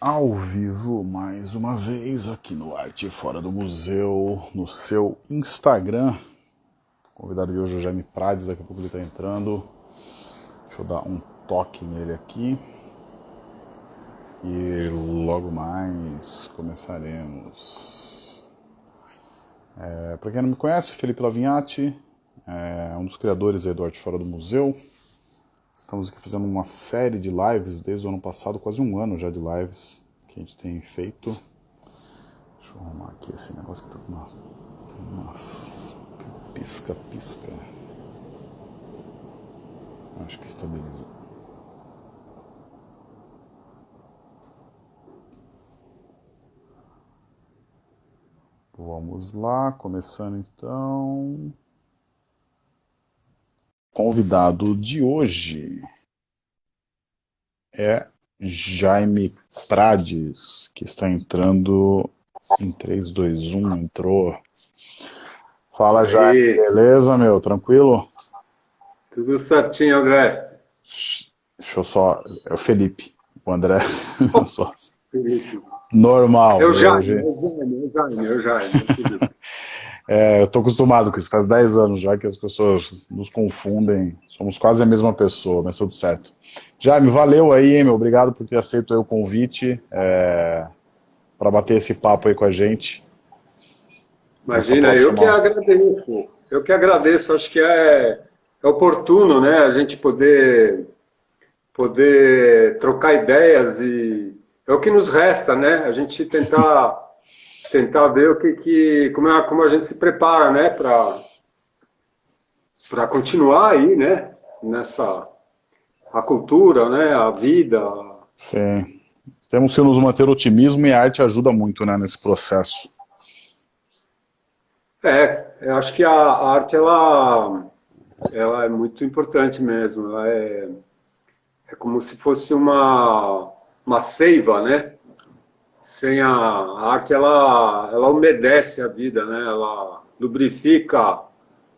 ao vivo mais uma vez aqui no Arte Fora do Museu, no seu Instagram. O convidado de hoje é o Jaime Prades, daqui a pouco ele está entrando. Deixa eu dar um toque nele aqui. E logo mais começaremos. É, Para quem não me conhece, Felipe Lavinhati, é um dos criadores do Arte Fora do Museu. Estamos aqui fazendo uma série de lives desde o ano passado, quase um ano já de lives que a gente tem feito. Deixa eu arrumar aqui esse negócio que tá com uma, tem umas pisca-pisca. Acho que estabilizou. Vamos lá, começando então convidado de hoje é Jaime Prades, que está entrando em 3, 2, 1, entrou. Fala, Jaime, beleza, meu? Tranquilo? Tudo certinho, André. Deixa eu só... É o Felipe, o André. Oh, Felipe. Normal. Eu já, hoje... eu já, eu já. É, eu estou acostumado com isso, faz 10 anos já que as pessoas nos confundem, somos quase a mesma pessoa, mas tudo certo. Jaime, valeu aí, hein, meu, obrigado por ter aceito o convite é, para bater esse papo aí com a gente. Imagina, eu que agradeço, eu que agradeço, acho que é, é oportuno, né, a gente poder, poder trocar ideias e é o que nos resta, né, a gente tentar tentar ver o que, que como, é, como a gente se prepara, né, para para continuar aí, né, nessa a cultura, né, a vida. Sim. Temos que nos manter otimismo e a arte ajuda muito, né, nesse processo. É, eu acho que a, a arte ela ela é muito importante mesmo. Ela é é como se fosse uma uma seiva, né? Sem a, arte, ela, ela umedece a vida, né? Ela lubrifica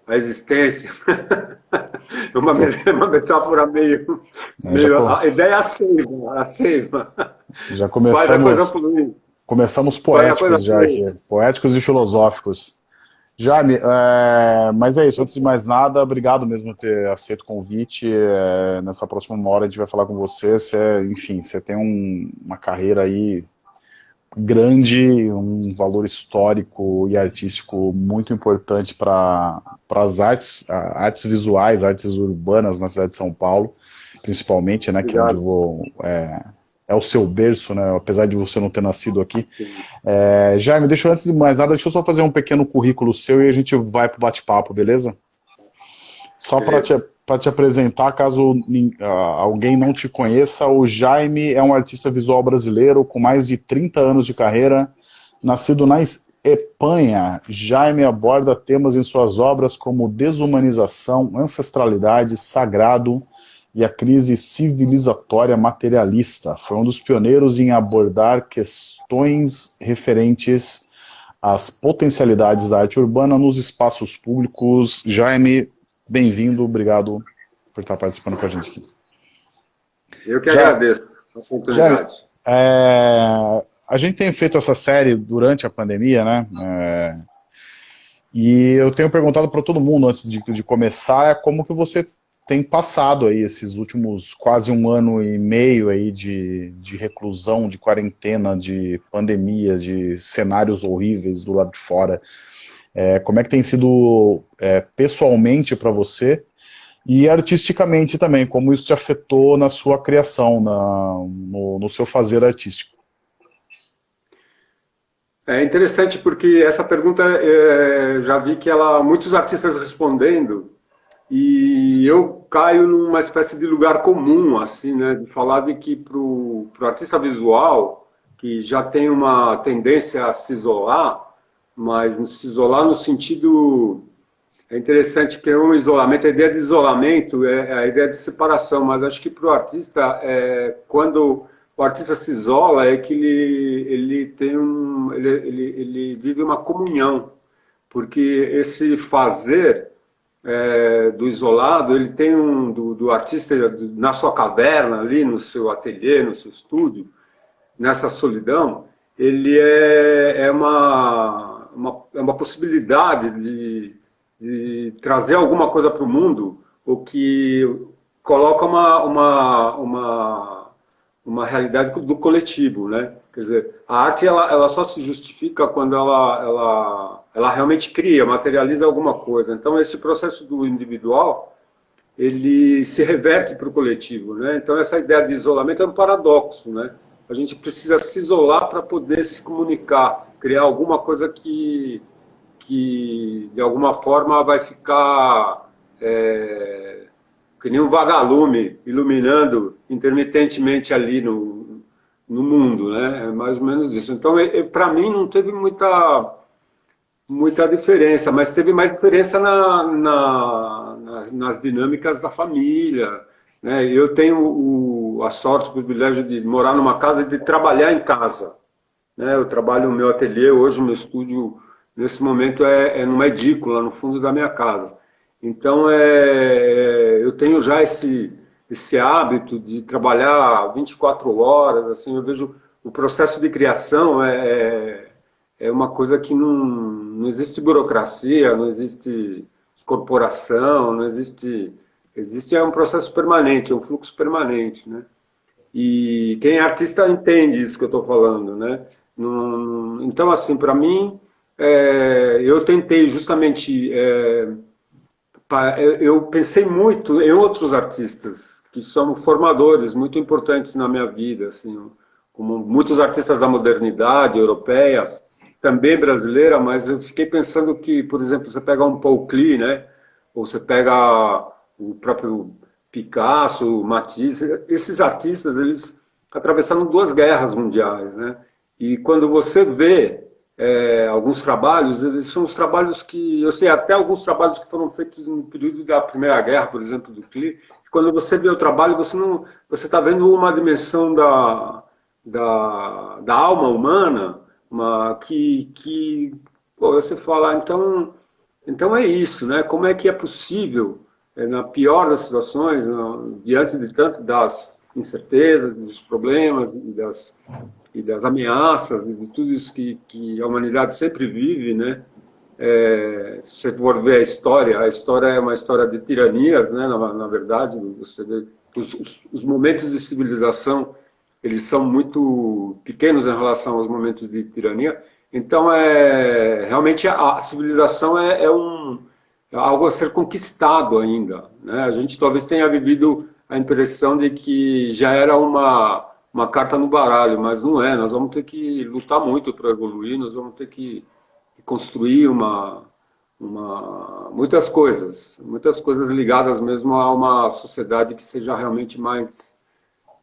a existência. é uma, uma metáfora meio... É, meio a ideia é a seiva, a seiva. Já começamos... Começamos poéticos já aqui, poéticos e filosóficos. Jaime, é, mas é isso, antes de mais nada, obrigado mesmo por ter aceito o convite. É, nessa próxima hora a gente vai falar com você. você enfim, você tem um, uma carreira aí grande, um valor histórico e artístico muito importante para as artes, artes visuais, artes urbanas na cidade de São Paulo, principalmente, né, que é onde vou, é, é, o seu berço, né, apesar de você não ter nascido aqui. É, Jaime, deixa eu, antes de mais nada, deixa eu só fazer um pequeno currículo seu e a gente vai para o bate-papo, beleza? Só para te para te apresentar, caso uh, alguém não te conheça, o Jaime é um artista visual brasileiro com mais de 30 anos de carreira, nascido na Espanha. Jaime aborda temas em suas obras como desumanização, ancestralidade, sagrado e a crise civilizatória materialista. Foi um dos pioneiros em abordar questões referentes às potencialidades da arte urbana nos espaços públicos. Jaime, bem-vindo, obrigado por estar participando com a gente aqui. Eu que já, agradeço a oportunidade. Já, é, a gente tem feito essa série durante a pandemia, né? É, e eu tenho perguntado para todo mundo antes de, de começar como que você tem passado aí esses últimos quase um ano e meio aí de, de reclusão, de quarentena, de pandemia, de cenários horríveis do lado de fora. É, como é que tem sido é, pessoalmente para você e artisticamente também, como isso te afetou na sua criação, na, no, no seu fazer artístico? É interessante porque essa pergunta é, já vi que ela muitos artistas respondendo e eu caio numa espécie de lugar comum assim, né, de falar de que para o artista visual que já tem uma tendência a se isolar, mas se isolar no sentido é interessante que um isolamento, a ideia de isolamento é, é a ideia de separação, mas acho que para o artista, é, quando o artista se isola, é que ele, ele tem um, ele, ele, ele vive uma comunhão, porque esse fazer é, do isolado, ele tem um, do, do artista na sua caverna ali, no seu ateliê, no seu estúdio, nessa solidão, ele é, é uma, uma, é uma possibilidade de, de trazer alguma coisa para o mundo, o que coloca uma, uma, uma, uma realidade do coletivo, né? Quer dizer, a arte ela, ela só se justifica quando ela, ela, ela realmente cria, materializa alguma coisa. Então, esse processo do individual, ele se reverte para o coletivo, né? Então, essa ideia de isolamento é um paradoxo, né? A gente precisa se isolar para poder se comunicar, criar alguma coisa que, que de alguma forma vai ficar é, que nem um vagalume iluminando intermitentemente ali no, no mundo, né? É mais ou menos isso. Então, para mim, não teve muita, muita diferença, mas teve mais diferença na, na nas, nas, dinâmicas da família. Né? Eu tenho o, a sorte, o privilégio de morar numa casa e de trabalhar em casa. Né? Eu trabalho no meu ateliê, hoje meu estúdio, nesse momento, é, é numa edícula, no fundo da minha casa. Então, é, eu tenho já esse esse hábito de trabalhar 24 horas, assim, eu vejo o processo de criação é, é, é uma coisa que não, não existe burocracia, não existe corporação, não existe... Existe é um processo permanente, é um fluxo permanente, né? E quem é artista entende isso que eu estou falando, né? então, assim, para mim, é, eu tentei justamente... É, eu pensei muito em outros artistas, que são formadores muito importantes na minha vida, assim, como muitos artistas da modernidade europeia, também brasileira, mas eu fiquei pensando que, por exemplo, você pega um Paul Klee, né, ou você pega o próprio Picasso, Matisse, esses artistas, eles atravessaram duas guerras mundiais, né, e quando você vê é, alguns trabalhos, eles são os trabalhos que, eu sei, até alguns trabalhos que foram feitos no período da Primeira Guerra, por exemplo, do Klee, quando você vê o trabalho, você não, você está vendo uma dimensão da, da, da alma humana, uma, que, que pô, você fala, então, então é isso, né? Como é que é possível, na pior das situações, no, diante de tanto das incertezas, dos problemas e das, e das ameaças e de tudo isso que, que a humanidade sempre vive, né? É, se você for ver a história, a história é uma história de tiranias, né, na, na verdade, você vê, os, os, os, momentos de civilização, eles são muito pequenos em relação aos momentos de tirania, então, é, realmente, a, a civilização é, é, um, é algo a ser conquistado ainda, né? a gente talvez tenha vivido a impressão de que já era uma, uma carta no baralho, mas não é, nós vamos ter que lutar muito para evoluir, nós vamos ter que construir uma, uma, muitas coisas, muitas coisas ligadas mesmo a uma sociedade que seja realmente mais,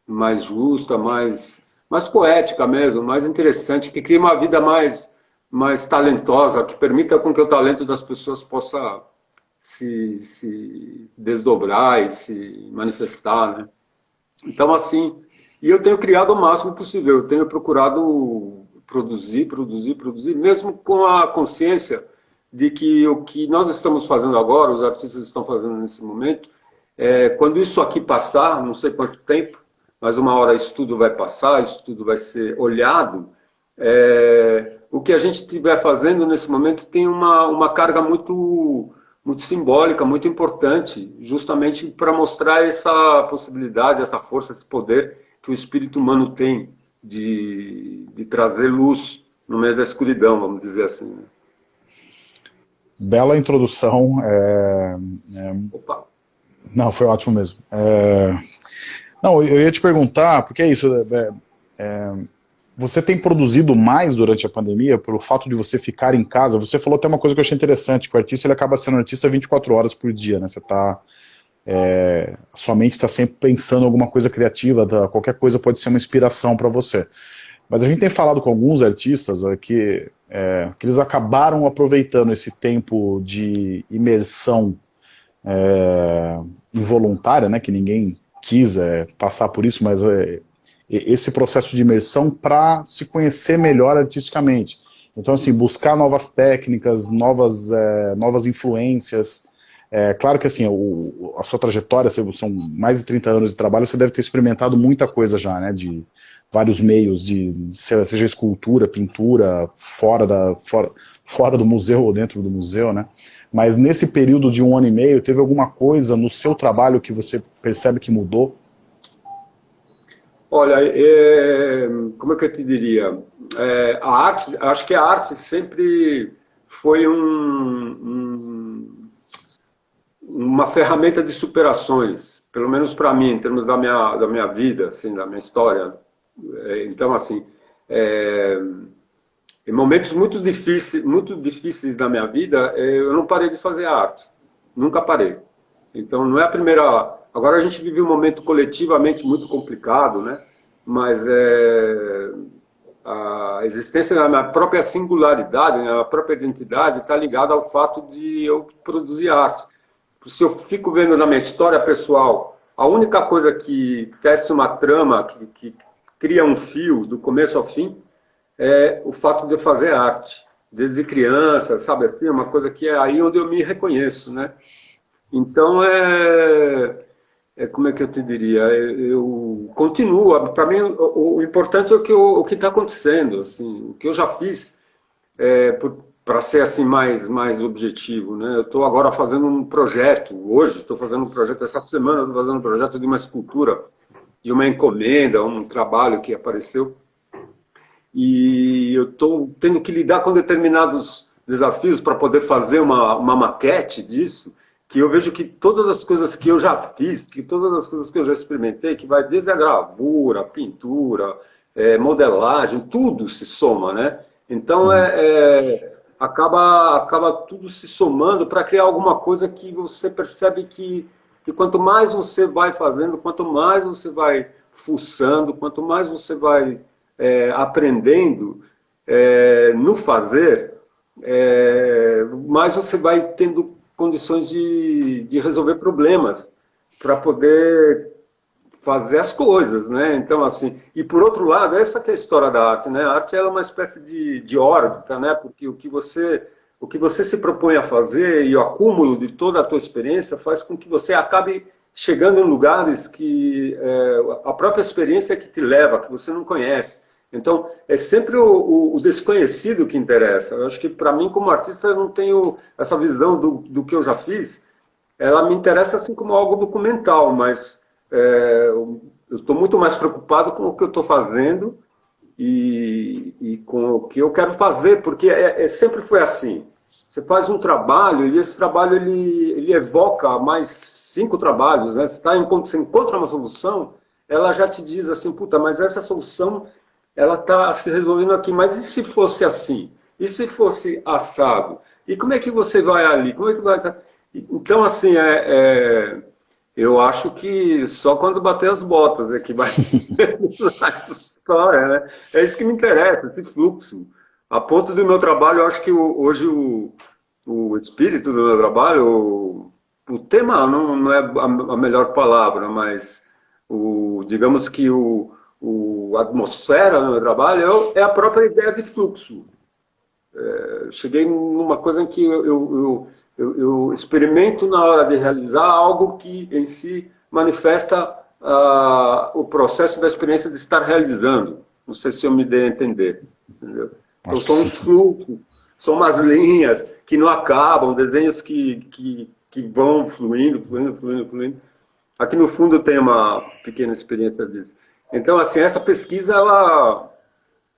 mais justa, mais, mais poética mesmo, mais interessante, que crie uma vida mais, mais talentosa, que permita com que o talento das pessoas possa se, se desdobrar e se manifestar, né? Então, assim, e eu tenho criado o máximo possível, eu tenho procurado produzir, produzir, produzir, mesmo com a consciência de que o que nós estamos fazendo agora, os artistas estão fazendo nesse momento, é, quando isso aqui passar, não sei quanto tempo, mas uma hora isso tudo vai passar, isso tudo vai ser olhado, é, o que a gente estiver fazendo nesse momento tem uma, uma carga muito, muito simbólica, muito importante, justamente para mostrar essa possibilidade, essa força, esse poder que o espírito humano tem de, de trazer luz no meio da escuridão, vamos dizer assim. Né? Bela introdução. É, é... Opa. Não, foi ótimo mesmo. É... Não, eu ia te perguntar, porque é isso, é, é, você tem produzido mais durante a pandemia, pelo fato de você ficar em casa, você falou até uma coisa que eu achei interessante, que o artista ele acaba sendo artista 24 horas por dia, né? Você está é, a sua mente está sempre pensando em alguma coisa criativa, qualquer coisa pode ser uma inspiração para você. Mas a gente tem falado com alguns artistas que, é, que eles acabaram aproveitando esse tempo de imersão é, involuntária, né, que ninguém quis é, passar por isso, mas é, esse processo de imersão para se conhecer melhor artisticamente. Então, assim, buscar novas técnicas, novas, é, novas influências, É claro que assim, o, a sua trajetória, são mais de 30 anos de trabalho, você deve ter experimentado muita coisa já, né? De vários meios, de seja escultura, pintura, fora, da, fora, fora do museu ou dentro do museu, né? Mas nesse período de um ano e meio, teve alguma coisa no seu trabalho que você percebe que mudou? Olha, é, como é que eu te diria? É, a arte, acho que a arte sempre foi um, um, uma ferramenta de superações, pelo menos para mim, em termos da minha, da minha vida, assim, da minha história. É, então, assim, é, em momentos muito difíceis, muito difíceis da minha vida, é, eu não parei de fazer arte, nunca parei. Então, não é a primeira Agora a gente vive um momento coletivamente muito complicado, né? mas é, a existência da minha própria singularidade, né? a própria identidade está ligada ao fato de eu produzir arte. Se eu fico vendo na minha história pessoal, a única coisa que tece uma trama, que, que cria um fio do começo ao fim, é o fato de eu fazer arte. Desde criança, sabe assim, uma coisa que é aí onde eu me reconheço, né? Então, é é, como é que eu te diria? Eu, eu continuo. Para mim, o, o, importante é o que o está acontecendo. Assim, o que eu já fiz é, para ser assim mais mais objetivo, né? Eu estou agora fazendo um projeto. Hoje estou fazendo um projeto. Essa semana estou fazendo um projeto de uma escultura, de uma encomenda, um trabalho que apareceu. E eu estou tendo que lidar com determinados desafios para poder fazer uma, uma maquete disso que eu vejo que todas as coisas que eu já fiz, que todas as coisas que eu já experimentei, que vai desde a gravura, pintura, é, modelagem, tudo se soma, né? Então uhum. é, é, acaba, acaba tudo se somando para criar alguma coisa que você percebe que, que quanto mais você vai fazendo, quanto mais você vai fuçando, quanto mais você vai é, aprendendo é, no fazer, é, mais você vai tendo condições de, de resolver problemas, para poder fazer as coisas, né? Então, assim, e por outro lado, essa é a história da arte, né? A arte é uma espécie de, de órbita, né? Porque o que você o que você se propõe a fazer e o acúmulo de toda a tua experiência faz com que você acabe chegando em lugares que é, a própria experiência é que te leva, que você não conhece. Então, é sempre o, o, o desconhecido que interessa. Eu acho que, para mim, como artista, eu não tenho essa visão do, do que eu já fiz. Ela me interessa assim como algo documental, mas é, eu estou muito mais preocupado com o que eu estou fazendo e, e, com o que eu quero fazer, porque é, é, sempre foi assim. Você faz um trabalho e esse trabalho ele, ele evoca mais cinco trabalhos. Né? Você, tá, você encontra uma solução, ela já te diz assim, puta, mas essa solução ela está se resolvendo aqui. Mas e se fosse assim? E se fosse assado? E como é que você vai ali? Como é que vai... Então, assim, é, é, eu acho que só quando bater as botas é que vai essa história, né? É isso que me interessa, esse fluxo. A ponto do meu trabalho, eu acho que hoje o, o espírito do meu trabalho, o, o tema não, não é a, melhor palavra, mas o, digamos que o, o, a atmosfera no meu trabalho é, é a própria ideia de fluxo. É, cheguei numa coisa em que eu, eu, eu, eu, experimento na hora de realizar algo que em si manifesta ah, o processo da experiência de estar realizando. Não sei se eu me dei a entender. Entendeu? Então, são uns fluxos, são umas linhas que não acabam, desenhos que, que, que vão fluindo, fluindo, fluindo, fluindo. Aqui no fundo tem uma pequena experiência disso. Então, assim, essa pesquisa, ela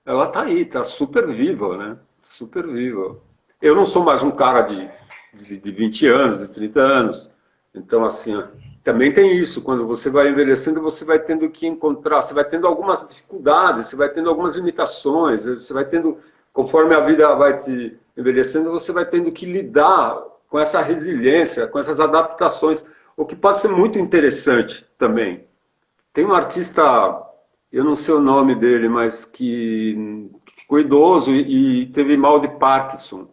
ela está aí, está super viva, né? Super viva. Eu não sou mais um cara de, de, de 20 anos, de 30 anos. Então, assim, também tem isso. Quando você vai envelhecendo, você vai tendo que encontrar, você vai tendo algumas dificuldades, você vai tendo algumas limitações, você vai tendo, conforme a vida vai te envelhecendo, você vai tendo que lidar com essa resiliência, com essas adaptações, o que pode ser muito interessante também. Tem um artista, eu não sei o nome dele, mas que, que ficou idoso e, e, teve mal de Parkinson.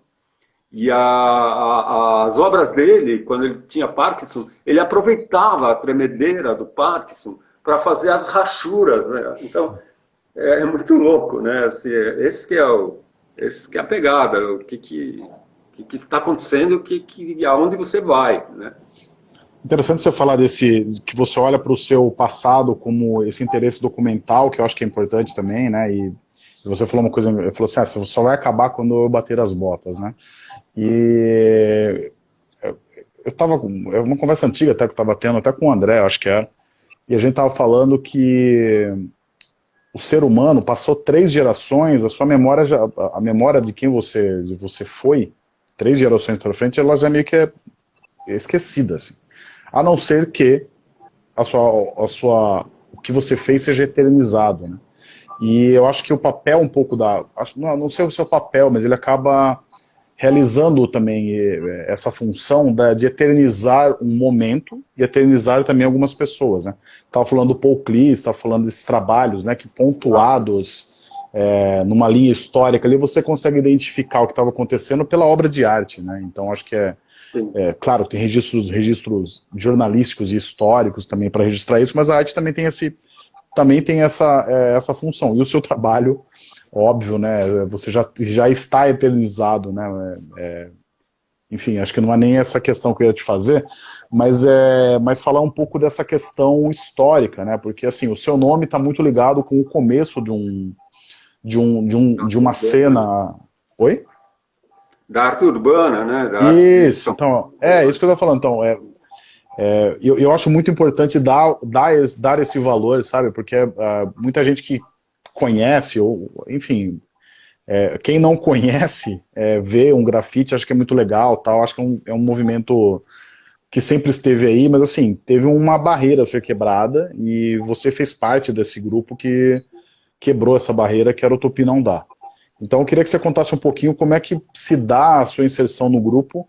E a, a, as obras dele, quando ele tinha Parkinson, ele aproveitava a tremedeira do Parkinson para fazer as rachuras. Né? Então, é, é, muito louco, né? Assim, esse que é o, esse que é a pegada, o que que, que, que está acontecendo, que, que aonde você vai, né? Interessante você falar desse, que você olha para o seu passado como esse interesse documental, que eu acho que é importante também, né? E você falou uma coisa, falou assim, ah, você só vai acabar quando eu bater as botas, né? E eu estava, é uma conversa antiga até que eu estava tendo, até com o André, acho que era, e a gente estava falando que o ser humano passou três gerações, a sua memória, já, a memória de quem você, de você foi, três gerações para frente, ela já meio que é esquecida, assim. A não ser que a sua, a sua, o que você fez seja eternizado, né? E eu acho que o papel um pouco da... Não, não sei o seu papel, mas ele acaba realizando também eh, essa função da, de eternizar um momento e eternizar também algumas pessoas. Né? Estava falando do Paul Klee, estava falando desses trabalhos né, que pontuados é, numa linha histórica ali, você consegue identificar o que estava acontecendo pela obra de arte. Né? Então acho que é, é, claro, tem registros, registros jornalísticos e históricos também para registrar isso, mas a arte também tem, esse, também tem essa, é, essa função. E o seu trabalho óbvio, né? Você já, já está eternizado, né? É, é, enfim, acho que não é nem essa questão que eu ia te fazer, mas, é, mas falar um pouco dessa questão histórica, né? Porque assim, o seu nome está muito ligado com o começo de um de um de, um, de uma cena. Oi? Da arte urbana, né? Da isso, então, é isso que eu estou falando. Então, é, é, eu, eu acho muito importante dar, dar, dar esse valor, sabe? Porque uh, muita gente que conhece, ou enfim, é, quem não conhece, é, vê um grafite, acho que é muito legal, tal, acho que é um, é um movimento que sempre esteve aí, mas assim, teve uma barreira a ser quebrada e você fez parte desse grupo que quebrou essa barreira que era o Tupi Não Dá. Então eu queria que você contasse um pouquinho como é que se dá a sua inserção no grupo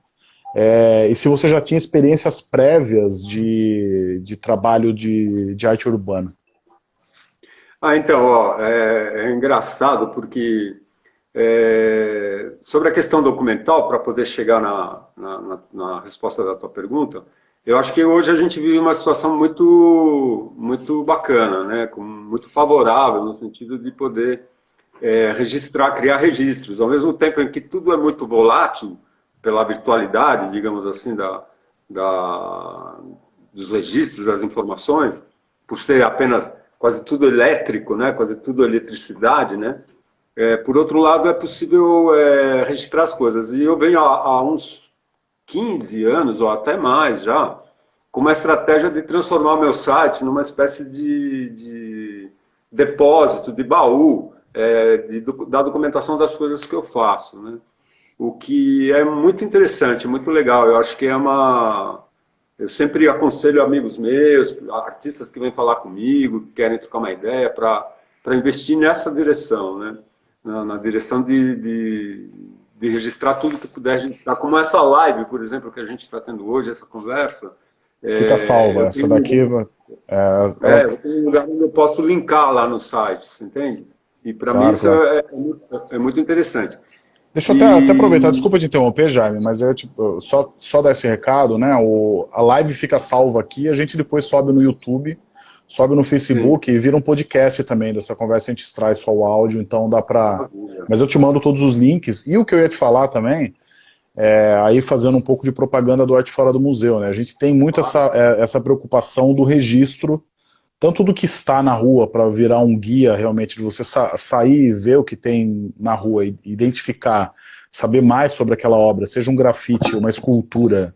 é, e se você já tinha experiências prévias de, de trabalho de, de arte urbana. Ah, então, ó, é, é engraçado porque é, sobre a questão documental, para poder chegar na, na, na, resposta da tua pergunta, eu acho que hoje a gente vive uma situação muito, muito bacana, né, muito favorável no sentido de poder é, registrar, criar registros, ao mesmo tempo em que tudo é muito volátil pela virtualidade, digamos assim, da, da, dos registros, das informações, por ser apenas quase tudo elétrico, né? quase tudo eletricidade, né? É, por outro lado, é possível é, registrar as coisas. E eu venho há, uns 15 anos, ou até mais já, com uma estratégia de transformar o meu site numa espécie de, de depósito, de baú, é, de, da documentação das coisas que eu faço. Né? O que é muito interessante, muito legal. Eu acho que é uma, eu sempre aconselho amigos meus, artistas que vêm falar comigo, que querem trocar uma ideia, para investir nessa direção, né? na, na direção de, de, de, registrar tudo que puder registrar, como essa live, por exemplo, que a gente está tendo hoje, essa conversa. Fica é, salva, essa daqui... É, é, eu tenho um lugar onde eu posso linkar lá no site, você entende? E para claro, mim isso claro. é, é, muito interessante. Deixa eu até, e... até, aproveitar, desculpa te interromper, Jaime, mas eu, tipo, só, só dar esse recado, né? O, a live fica salva aqui, a gente depois sobe no YouTube, sobe no Facebook Sim. e vira um podcast também dessa conversa, a gente extrai só o áudio, então dá pra... Mas eu te mando todos os links, e o que eu ia te falar também, é, aí fazendo um pouco de propaganda do Arte Fora do Museu, né? A gente tem muito ah. essa, é, essa preocupação do registro tanto do que está na rua para virar um guia realmente, de você sa sair e ver o que tem na rua identificar, saber mais sobre aquela obra, seja um grafite, uma escultura,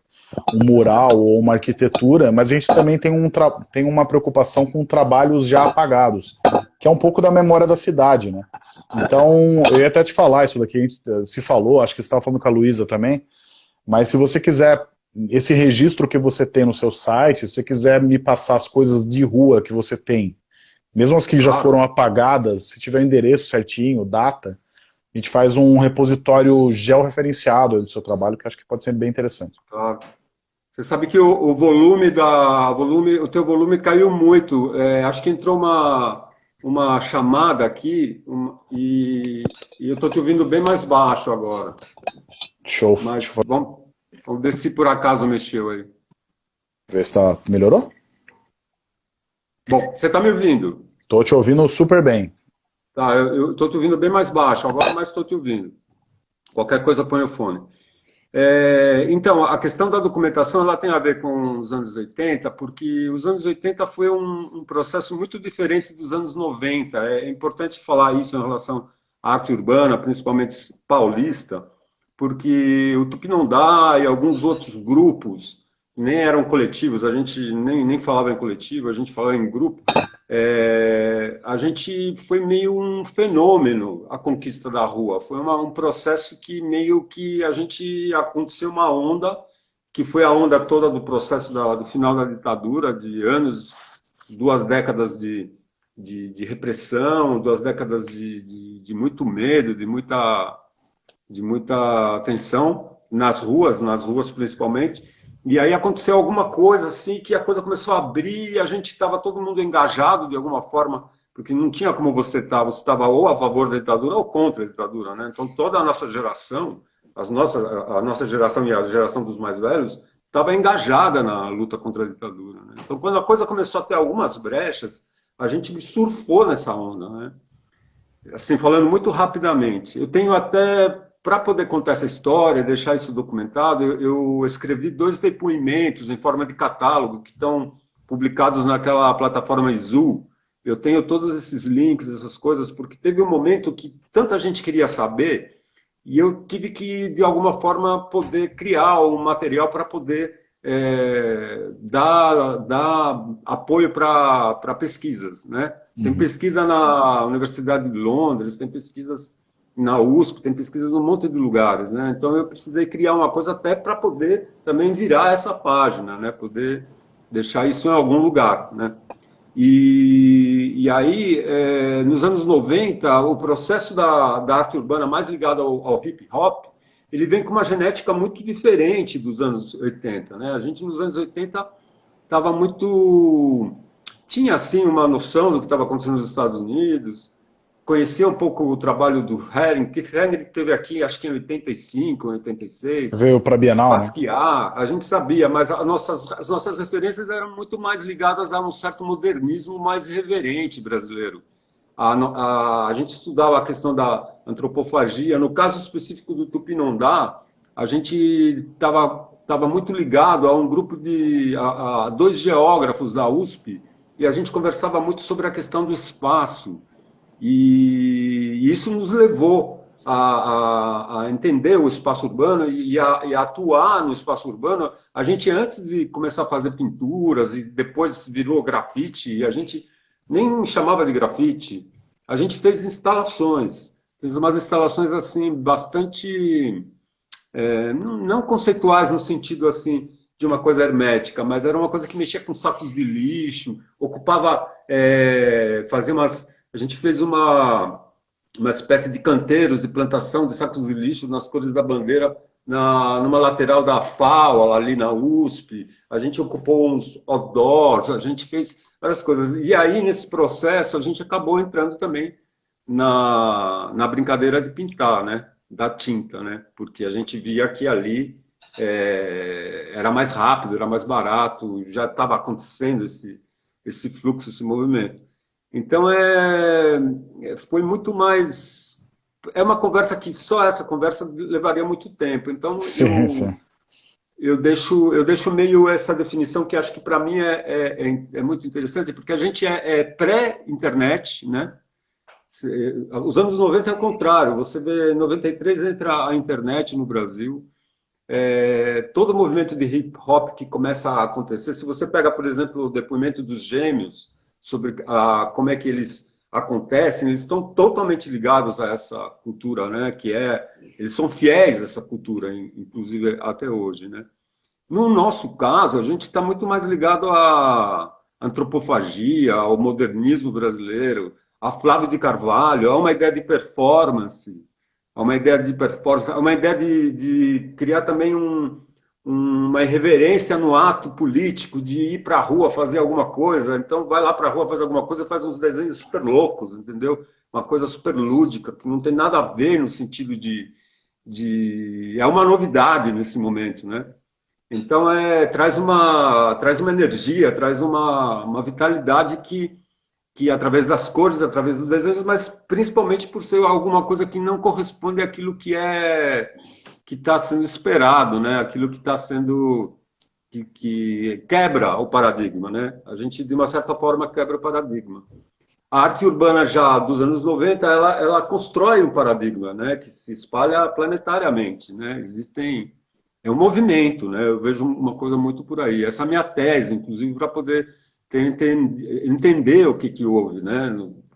um mural ou uma arquitetura, mas a gente também tem, um tem uma preocupação com trabalhos já apagados, que é um pouco da memória da cidade, né? Então, eu ia até te falar isso daqui, a gente se falou, acho que você estava falando com a Luísa também, mas se você quiser esse registro que você tem no seu site, se você quiser me passar as coisas de rua que você tem, mesmo as que já foram apagadas, se tiver endereço certinho, data, a gente faz um repositório georreferenciado do seu trabalho, que acho que pode ser bem interessante. Claro. Você sabe que o, o volume da volume, o teu volume caiu muito. É, acho que entrou uma uma chamada aqui e, e, eu estou te ouvindo bem mais baixo agora. Show. Mas, vamos, Vamos ver se por acaso mexeu aí. Vê se tá... melhorou? Bom, você está me ouvindo? Tô te ouvindo super bem. Tá, eu, estou te ouvindo bem mais baixo agora, mas estou te ouvindo. Qualquer coisa põe o fone. É, então, a questão da documentação ela tem a ver com os anos 80, porque os anos 80 foi um, um processo muito diferente dos anos 90. É importante falar isso em relação à arte urbana, principalmente paulista, porque o Tupinambá e alguns outros grupos nem eram coletivos, a gente nem, nem falava em coletivo, a gente falava em grupo, é, a gente foi meio um fenômeno a conquista da rua. Foi uma, um processo que meio que a gente aconteceu uma onda, que foi a onda toda do processo da, do final da ditadura, de anos, duas décadas de, de, de repressão, duas décadas de, de, de muito medo, de muita, de muita tensão nas ruas, nas ruas principalmente. E aí aconteceu alguma coisa assim que a coisa começou a abrir a gente estava todo mundo engajado de alguma forma, porque não tinha como você estar, tá, você estava ou a favor da ditadura ou contra a ditadura, né? Então toda a nossa geração, as nossas, a nossa geração e a geração dos mais velhos, estava engajada na luta contra a ditadura. Né? Então quando a coisa começou a ter algumas brechas, a gente surfou nessa onda, né? Assim, falando muito rapidamente. Eu tenho até para poder contar essa história, deixar isso documentado, eu, eu, escrevi dois depoimentos em forma de catálogo que estão publicados naquela plataforma Izu. Eu tenho todos esses links, essas coisas, porque teve um momento que tanta gente queria saber e eu tive que, de alguma forma, poder criar um material para poder é, dar, dar apoio para pesquisas. Né? Tem uhum. pesquisa na Universidade de Londres, tem pesquisas na USP, tem pesquisas num monte de lugares, né? Então eu precisei criar uma coisa até para poder também virar essa página, né? Poder deixar isso em algum lugar, né? E, e aí, é, nos anos 90, o processo da, da arte urbana mais ligado ao, ao hip hop, ele vem com uma genética muito diferente dos anos 80, né? A gente nos anos 80 estava muito tinha assim uma noção do que estava acontecendo nos Estados Unidos, conhecia um pouco o trabalho do Hering, que Hering teve aqui, acho que em 85, 86. Veio para a Bienal, Basquiat, né? a gente sabia, mas as nossas, as nossas referências eram muito mais ligadas a um certo modernismo mais reverente brasileiro. A, a, a gente estudava a questão da antropofagia, no caso específico do Tupinambá, a gente estava tava muito ligado a um grupo de a, a dois geógrafos da USP, e a gente conversava muito sobre a questão do espaço, e isso nos levou a, a, a entender o espaço urbano e a, e a, atuar no espaço urbano. A gente, antes de começar a fazer pinturas e depois virou grafite, a gente nem chamava de grafite, a gente fez instalações. Fez umas instalações assim bastante é, não conceituais no sentido assim de uma coisa hermética, mas era uma coisa que mexia com sacos de lixo, ocupava, é, fazia umas a gente fez uma, uma espécie de canteiros de plantação de sacos de lixo nas cores da bandeira na, numa lateral da FAO, ali na USP. A gente ocupou uns outdoors, a gente fez várias coisas. E aí, nesse processo, a gente acabou entrando também na, na brincadeira de pintar, né? Da tinta, né? Porque a gente via que ali é, era mais rápido, era mais barato, já estava acontecendo esse, esse fluxo, esse movimento. Então, é, é, foi muito mais... É uma conversa que só essa conversa levaria muito tempo. Então, sim, eu, sim. eu, deixo, eu deixo meio essa definição que acho que para mim é, é, é, é, muito interessante, porque a gente é, é pré-internet, né? Os anos 90 é o contrário. Você vê, em 93 entra a internet no Brasil, é, todo o movimento de hip hop que começa a acontecer. Se você pega, por exemplo, o depoimento dos gêmeos, sobre a, como é que eles acontecem, eles estão totalmente ligados a essa cultura, né? Que é, eles são fiéis a essa cultura, inclusive até hoje, né? No nosso caso, a gente está muito mais ligado à antropofagia, ao modernismo brasileiro, a Flávio de Carvalho, a uma ideia de performance, a uma ideia de performance, a uma ideia de, de criar também um, uma irreverência no ato político de ir para a rua fazer alguma coisa. Então, vai lá para a rua fazer alguma coisa, faz uns desenhos super loucos, entendeu? Uma coisa super lúdica, que não tem nada a ver no sentido de. de... É uma novidade nesse momento, né? Então, é, traz, uma, traz uma energia, traz uma, uma vitalidade que, que, através das cores, através dos desenhos, mas principalmente por ser alguma coisa que não corresponde àquilo que é que está sendo esperado, né? Aquilo que está sendo que, que, quebra o paradigma, né? A gente de uma certa forma quebra o paradigma. A arte urbana já dos anos 90, ela, ela constrói um paradigma, né? Que se espalha planetariamente, né? Existem é um movimento, né? Eu vejo uma coisa muito por aí. Essa é a minha tese, inclusive, para poder ter, ter, entender o que, que houve, né?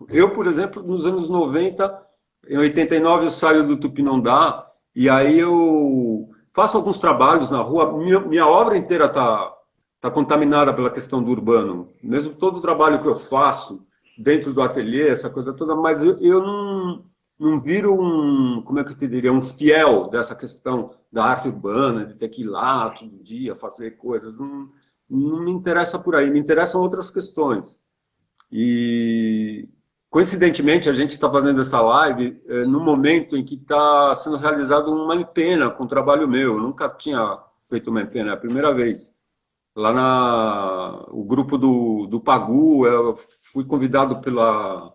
Eu, por exemplo, nos anos 90, em 89 eu saio do Tupinambá e aí eu faço alguns trabalhos na rua. Minha, minha obra inteira está tá contaminada pela questão do urbano. Mesmo todo o trabalho que eu faço dentro do ateliê, essa coisa toda, mas eu, eu não, não viro um, como é que eu te diria, um fiel dessa questão da arte urbana, de ter que ir lá todo dia fazer coisas. Não, não me interessa por aí, me interessam outras questões. E, coincidentemente, a gente está fazendo essa live é, no momento em que está sendo realizado uma empena com o trabalho meu. Eu nunca tinha feito uma empena, é a primeira vez. Lá na o grupo do, do Pagu, eu fui convidado pela,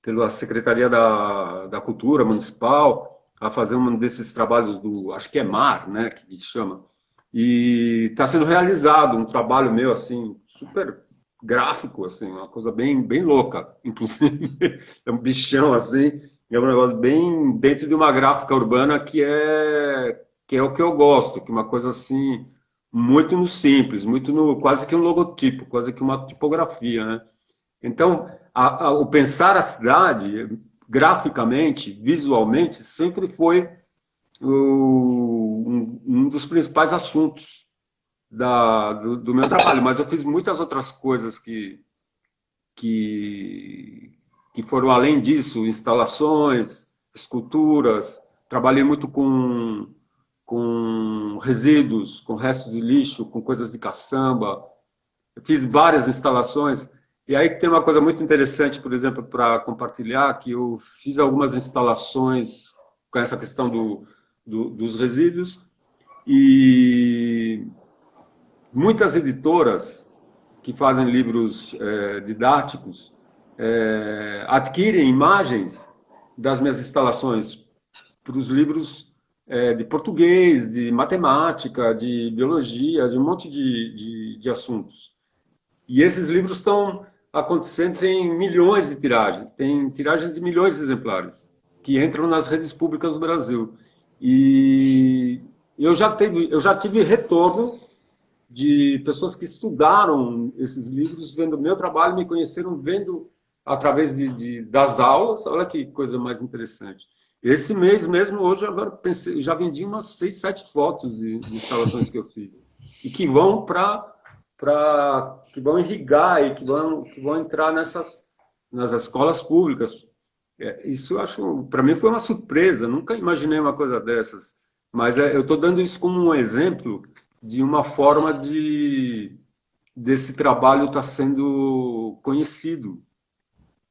pela Secretaria da, da Cultura Municipal a fazer um desses trabalhos do, acho que é MAR, né, que chama, e está sendo realizado um trabalho meu, assim, super gráfico, assim, uma coisa bem, bem louca, inclusive, é um bichão, assim, é um negócio bem dentro de uma gráfica urbana que é, que é o que eu gosto, que é uma coisa, assim, muito no simples, muito no, quase que um logotipo, quase que uma tipografia, né? Então, a, a, o pensar a cidade graficamente, visualmente, sempre foi o, um, um, dos principais assuntos da, do, do, meu trabalho. Mas eu fiz muitas outras coisas que, que, que foram além disso, instalações, esculturas, trabalhei muito com, com resíduos, com restos de lixo, com coisas de caçamba. Eu fiz várias instalações e aí tem uma coisa muito interessante, por exemplo, para compartilhar, que eu fiz algumas instalações com essa questão do, do, dos resíduos e muitas editoras que fazem livros é, didáticos é, adquirem imagens das minhas instalações para os livros é, de português, de matemática, de biologia, de um monte de, de, de assuntos. E esses livros estão acontecendo, tem milhões de tiragens, tem tiragens de milhões de exemplares que entram nas redes públicas do Brasil. E eu já, eu já tive retorno de pessoas que estudaram esses livros, vendo meu trabalho, me conheceram vendo através de, de, das aulas. Olha que coisa mais interessante. Esse mês mesmo, hoje, agora pensei, já vendi umas seis, sete fotos de, de instalações que eu fiz. E que vão para para que vão irrigar e que vão, que vão entrar nessas nas escolas públicas. É, isso eu acho, para mim foi uma surpresa, nunca imaginei uma coisa dessas. Mas é, eu estou dando isso como um exemplo de uma forma de desse trabalho estar tá sendo conhecido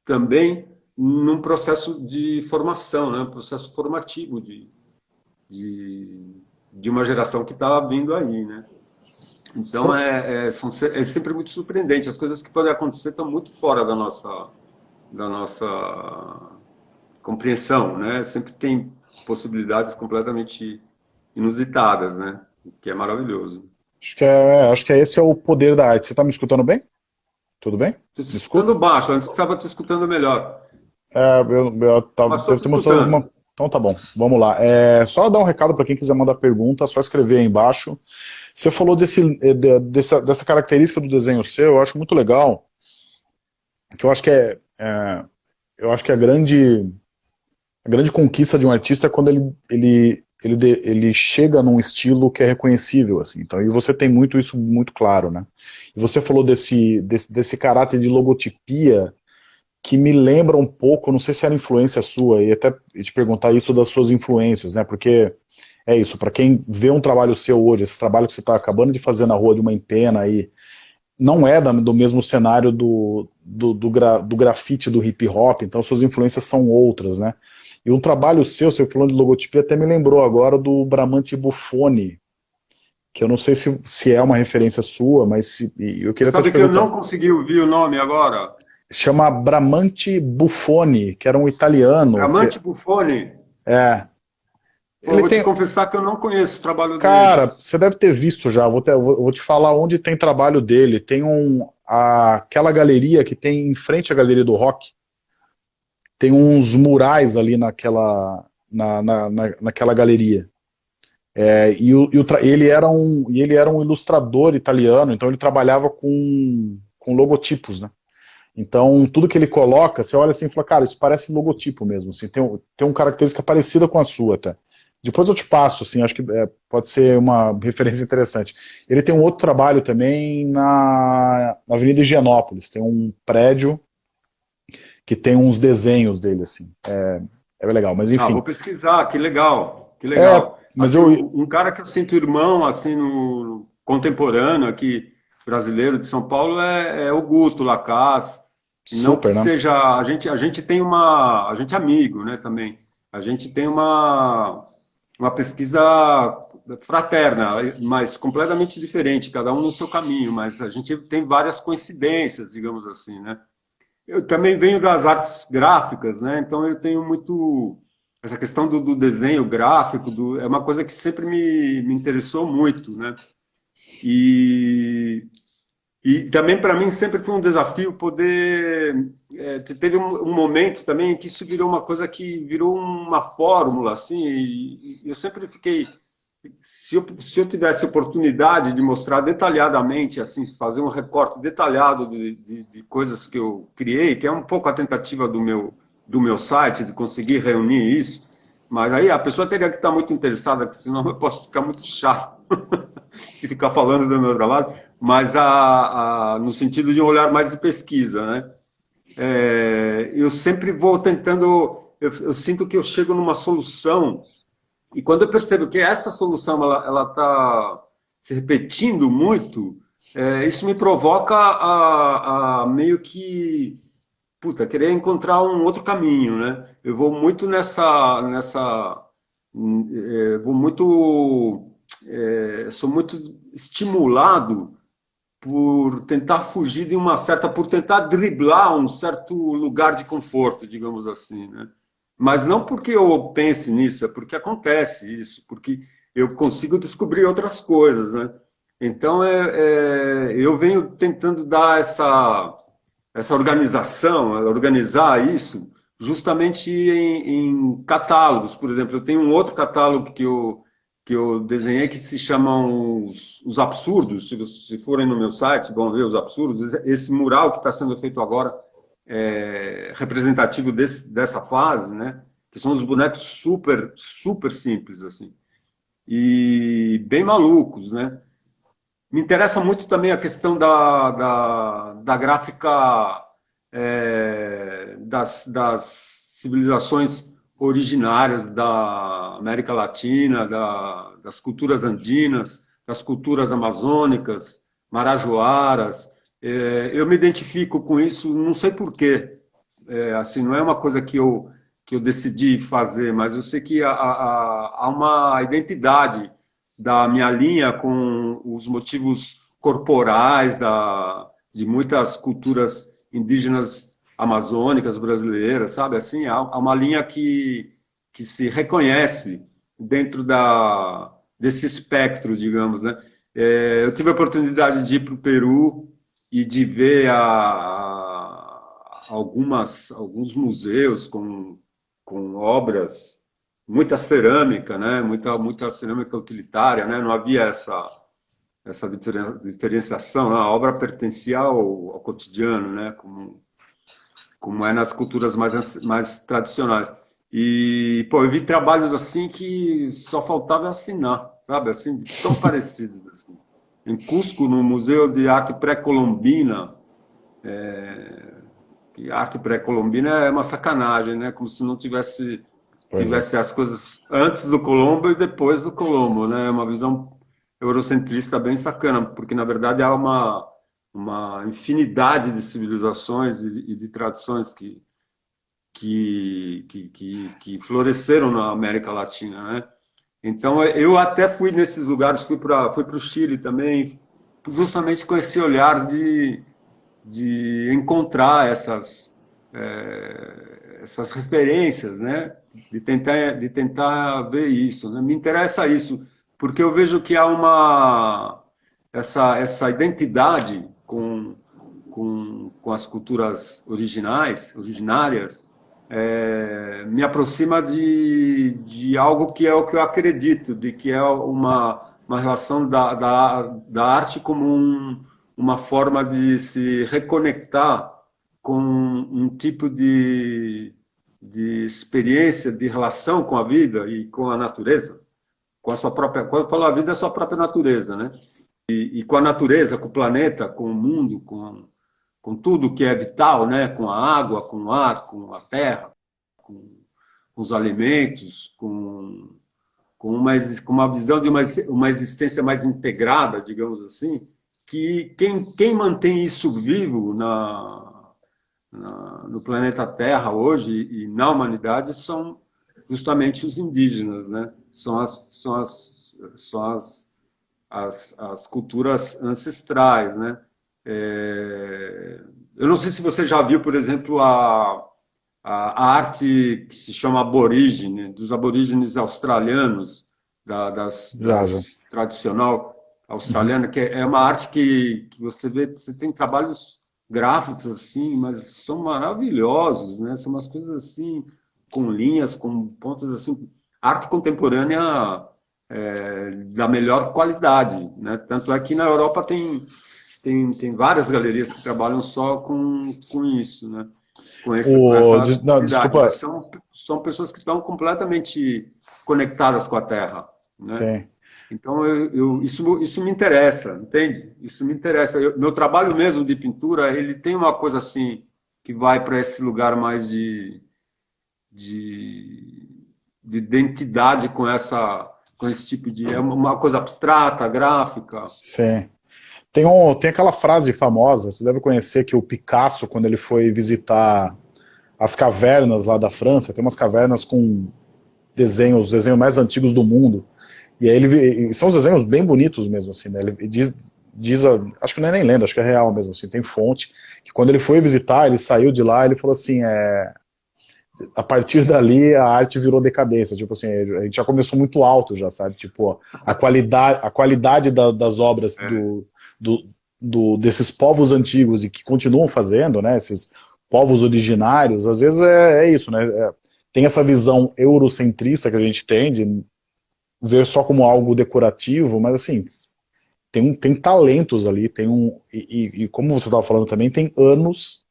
também num processo de formação, né? processo formativo de, de, de uma geração que está vindo aí. Né? Então é, é, são, é sempre muito surpreendente. As coisas que podem acontecer estão muito fora da nossa, da nossa compreensão, né? Sempre tem possibilidades completamente inusitadas, né? O que é maravilhoso. Acho que, é, acho que esse é o poder da arte. Você está me escutando bem? Tudo bem? Estou escutando baixo, antes estava te escutando melhor. É, eu, eu tava, deve ter mostrado alguma... Então tá bom, vamos lá. É, só dar um recado para quem quiser mandar pergunta, só escrever aí embaixo. Você falou desse, eh, dessa, dessa característica do desenho seu, eu acho muito legal, que eu acho que é, é eu acho que a grande, a grande conquista de um artista é quando ele, ele, ele, ele chega num estilo que é reconhecível, assim, então, e você tem muito isso muito claro, né? E você falou desse, desse, desse caráter de logotipia, que me lembra um pouco, não sei se era influência sua, e até te perguntar isso das suas influências, né, porque é isso, para quem vê um trabalho seu hoje, esse trabalho que você está acabando de fazer na rua de uma empena aí, não é do mesmo cenário do, do, do, gra, do grafite do hip hop, então suas influências são outras, né? E um trabalho seu, você falando de logotipia, até me lembrou agora do Bramante Buffoni, que eu não sei se, se é uma referência sua, mas se, eu queria Sabe que eu não consegui ouvir o nome agora? Chama Bramante Buffoni, que era um italiano. Bramante que... Buffoni? É, Ele vou tem... te confessar que eu não conheço o trabalho Cara, dele. Cara, você deve ter visto já, vou, vou, vou, te falar onde tem trabalho dele. Tem um, a, aquela galeria que tem em frente à galeria do rock, tem uns murais ali naquela, na, na, na naquela galeria. É, e, o, e o ele, era um, ele era um ilustrador italiano, então ele trabalhava com, com logotipos, né? Então, tudo que ele coloca, você olha assim e fala, cara, isso parece logotipo mesmo, assim, tem, tem uma característica parecida com a sua até. Depois eu te passo, assim, acho que é, pode ser uma referência interessante. Ele tem um outro trabalho também na, na Avenida Higienópolis, tem um prédio que tem uns desenhos dele, assim, é, é legal, mas ah, enfim. Ah, vou pesquisar, que legal, que legal. É, mas assim, eu... Um cara que eu sinto irmão, assim, no contemporâneo aqui, brasileiro de São Paulo, é, é o Guto Lacaz, não que né? seja, a gente, a gente tem uma, a gente é amigo, né, também. A gente tem uma, uma pesquisa fraterna, mas completamente diferente, cada um no seu caminho, mas a gente tem várias coincidências, digamos assim, né. Eu também venho das artes gráficas, né, então eu tenho muito, essa questão do, do desenho gráfico, do, é uma coisa que sempre me, me interessou muito, né. E e também para mim sempre foi um desafio poder. É, teve um, um, momento também que isso virou uma coisa que virou uma fórmula, assim, e, e eu sempre fiquei. Se eu, se eu tivesse oportunidade de mostrar detalhadamente, assim, fazer um recorte detalhado de, de, de coisas que eu criei, que é um pouco a tentativa do meu, do meu site, de conseguir reunir isso, mas aí a pessoa teria que estar muito interessada, porque senão eu posso ficar muito chato e ficar falando do meu trabalho mas a, a, no sentido de um olhar mais de pesquisa, né? É, eu sempre vou tentando, eu, eu, sinto que eu chego numa solução e quando eu percebo que essa solução ela está se repetindo muito, é, isso me provoca a, a, meio que puta, querer encontrar um outro caminho, né? Eu vou muito nessa, nessa, é, vou muito, é, sou muito estimulado por tentar fugir de uma certa, por tentar driblar um certo lugar de conforto, digamos assim, né? Mas não porque eu pense nisso, é porque acontece isso, porque eu consigo descobrir outras coisas, né? Então, é, é, eu venho tentando dar essa, essa organização, organizar isso, justamente em, em catálogos. Por exemplo, eu tenho um outro catálogo que eu, que eu desenhei que se chamam os, os absurdos. Se, se forem no meu site, vão ver os absurdos. Esse mural que está sendo feito agora é representativo desse, dessa fase, né? Que são os bonecos super, super simples, assim. E bem malucos, né? Me interessa muito também a questão da, da, da gráfica é, das, das civilizações originárias da América Latina, da, das culturas andinas, das culturas amazônicas, marajoaras. É, eu me identifico com isso, não sei porquê. É, assim, não é uma coisa que eu, que eu decidi fazer, mas eu sei que há, há, há uma identidade da minha linha com os motivos corporais da, de muitas culturas indígenas amazônicas brasileiras, sabe? Assim, há, uma linha que, que se reconhece dentro da, desse espectro, digamos, né? É, eu tive a oportunidade de ir para o Peru e de ver a, a, algumas, alguns museus com, com obras, muita cerâmica, né? muita, muita cerâmica utilitária, né? não havia essa, essa diferenciação, né? a obra pertencia ao, ao cotidiano, né? como, como é nas culturas mais, mais tradicionais. E, pô, eu vi trabalhos assim que só faltava assinar, sabe? Assim, tão parecidos. Assim. Em Cusco, no Museu de Arte Pré-Colombina, é... arte pré-colombina é uma sacanagem, né? Como se não tivesse, é. tivesse é. as coisas antes do Colombo e depois do Colombo, né? É uma visão eurocentrista bem sacana, porque na verdade há uma uma infinidade de civilizações e, de tradições que, que, que, que, que floresceram na América Latina, né? Então, eu até fui nesses lugares, fui para fui o Chile também, justamente com esse olhar de, de encontrar essas, é, essas referências, né? de tentar, de tentar ver isso. Né? Me interessa isso, porque eu vejo que há uma essa, essa identidade com, com, com as culturas originais, originárias, é, me aproxima de, de algo que é o que eu acredito, de que é uma, uma relação da, da, da arte como um, uma forma de se reconectar com um tipo de, de experiência, de relação com a vida e com a natureza, com a sua própria, quando eu falo a vida, é a sua própria natureza, né? E, e, com a natureza, com o planeta, com o mundo, com, com tudo que é vital, né? Com a água, com o ar, com a terra, com, com os alimentos, com, com, uma, com uma visão de uma, uma existência mais integrada, digamos assim, que quem, quem mantém isso vivo na, na, no planeta Terra hoje e na humanidade são justamente os indígenas, né? São as, são as, são as, as, as culturas ancestrais, né? É, eu não sei se você já viu, por exemplo, a, a, arte que se chama aborígene, dos aborígenes australianos, da, das, das tradicional australiana, que é, é uma arte que, que você vê, você tem trabalhos gráficos assim, mas são maravilhosos, né? São umas coisas assim com linhas, com pontos assim, arte contemporânea é, da melhor qualidade, né? Tanto é que na Europa tem tem, tem várias galerias que trabalham só com, com isso, né? Com, esse, o... essa não, desculpa. São, são pessoas que estão completamente conectadas com a Terra, né? Sim. Então, eu, eu, isso, isso me interessa, entende? Isso me interessa. Eu, meu trabalho mesmo de pintura, ele tem uma coisa assim, que vai para esse lugar mais de, de, de identidade com, essa, com esse tipo de... É uma coisa abstrata, gráfica. Sim. Tem, um, tem aquela frase famosa, você deve conhecer, que o Picasso, quando ele foi visitar as cavernas lá da França, tem umas cavernas com desenhos, os desenhos mais antigos do mundo, e aí ele são os desenhos bem bonitos mesmo, assim, né? Ele diz, diz a, acho que não é nem lenda, acho que é real mesmo, assim, tem fonte, que quando ele foi visitar, ele saiu de lá, ele falou assim, é, a partir dali a arte virou decadência, tipo assim, a gente já começou muito alto já, sabe, tipo, a qualidade, a qualidade da, das obras é. do, do, do, desses povos antigos e que continuam fazendo, né, esses povos originários, às vezes é, é isso, né, é, tem essa visão eurocentrista que a gente tem de ver só como algo decorativo, mas assim, tem, tem talentos ali, tem um, e, e como você estava falando também, tem anos,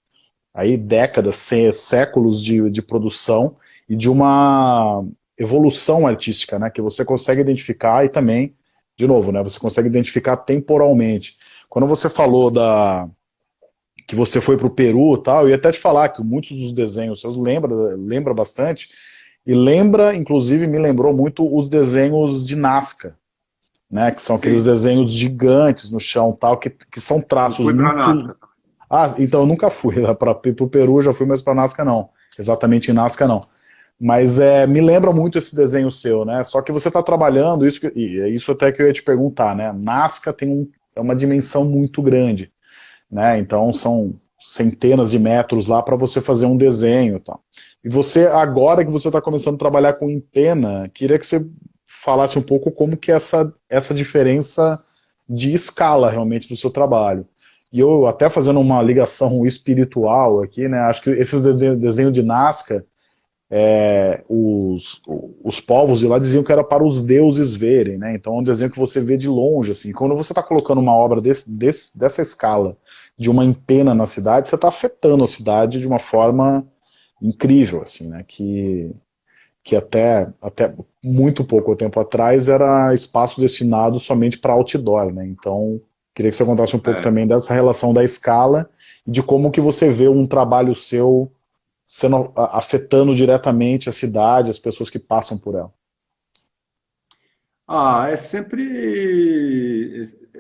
aí décadas, séculos de, de produção e de uma evolução artística, né, que você consegue identificar e também, de novo, né, você consegue identificar temporalmente. Quando você falou da que você foi para o Peru e tal, eu ia até te falar que muitos dos desenhos seus lembra, lembra bastante e lembra, inclusive, me lembrou muito os desenhos de Nazca, né? Que são Sim. aqueles desenhos gigantes no chão tal, que, que são traços muito... Nazca. Ah, então eu nunca fui para o Peru, já fui, mas para Nazca não. Exatamente em Nazca não. Mas é, me lembra muito esse desenho seu, né? Só que você está trabalhando, isso, e é isso até que eu ia te perguntar, né? Nazca tem um, é uma dimensão muito grande, né? Então são centenas de metros lá para você fazer um desenho e tal. E você, agora que você está começando a trabalhar com empena, queria que você falasse um pouco como que é essa, essa diferença de escala realmente do seu trabalho. E eu até fazendo uma ligação espiritual aqui, né, acho que esses desenhos desenho de Nazca, é, os, os povos de lá diziam que era para os deuses verem, né, então é um desenho que você vê de longe, assim, quando você está colocando uma obra desse, desse, dessa escala de uma empena na cidade, você está afetando a cidade de uma forma incrível, assim, né, que, que até, até muito pouco tempo atrás era espaço destinado somente para outdoor, né, então queria que você contasse um pouco é. também dessa relação da escala e de como que você vê um trabalho seu sendo, afetando diretamente a cidade, as pessoas que passam por ela. Ah, é sempre...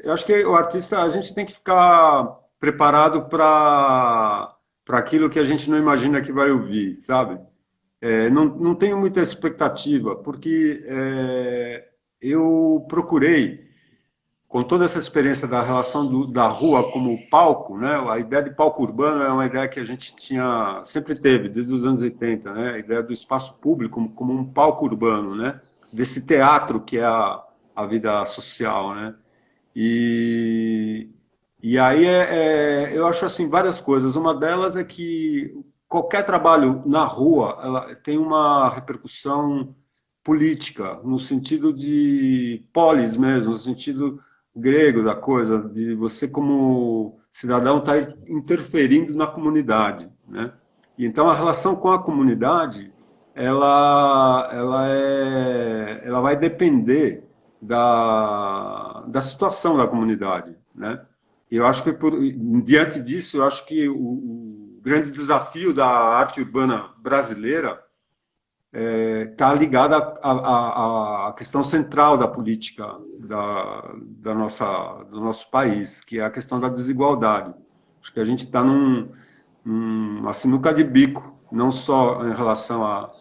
Eu acho que o artista, a gente tem que ficar preparado para aquilo que a gente não imagina que vai ouvir, sabe? É, não, não tenho muita expectativa, porque é, eu procurei, com toda essa experiência da relação do, da rua como palco, né? A ideia de palco urbano é uma ideia que a gente tinha sempre teve desde os anos 80, né? A ideia do espaço público como, como um palco urbano, né? Desse teatro que é a, a vida social, né? E, e aí é, é, eu acho assim várias coisas. Uma delas é que qualquer trabalho na rua tem uma repercussão política no sentido de polis mesmo, no sentido grego da coisa, de você como cidadão estar tá interferindo na comunidade, né? E então a relação com a comunidade, ela, ela, é, ela vai depender da, da situação da comunidade, né? Eu acho que por, diante disso, eu acho que o, o grande desafio da arte urbana brasileira está é, tá ligada à questão central da política da, da nossa, do nosso país, que é a questão da desigualdade. Acho que a gente está num, numa sinuca de bico, não só em relação à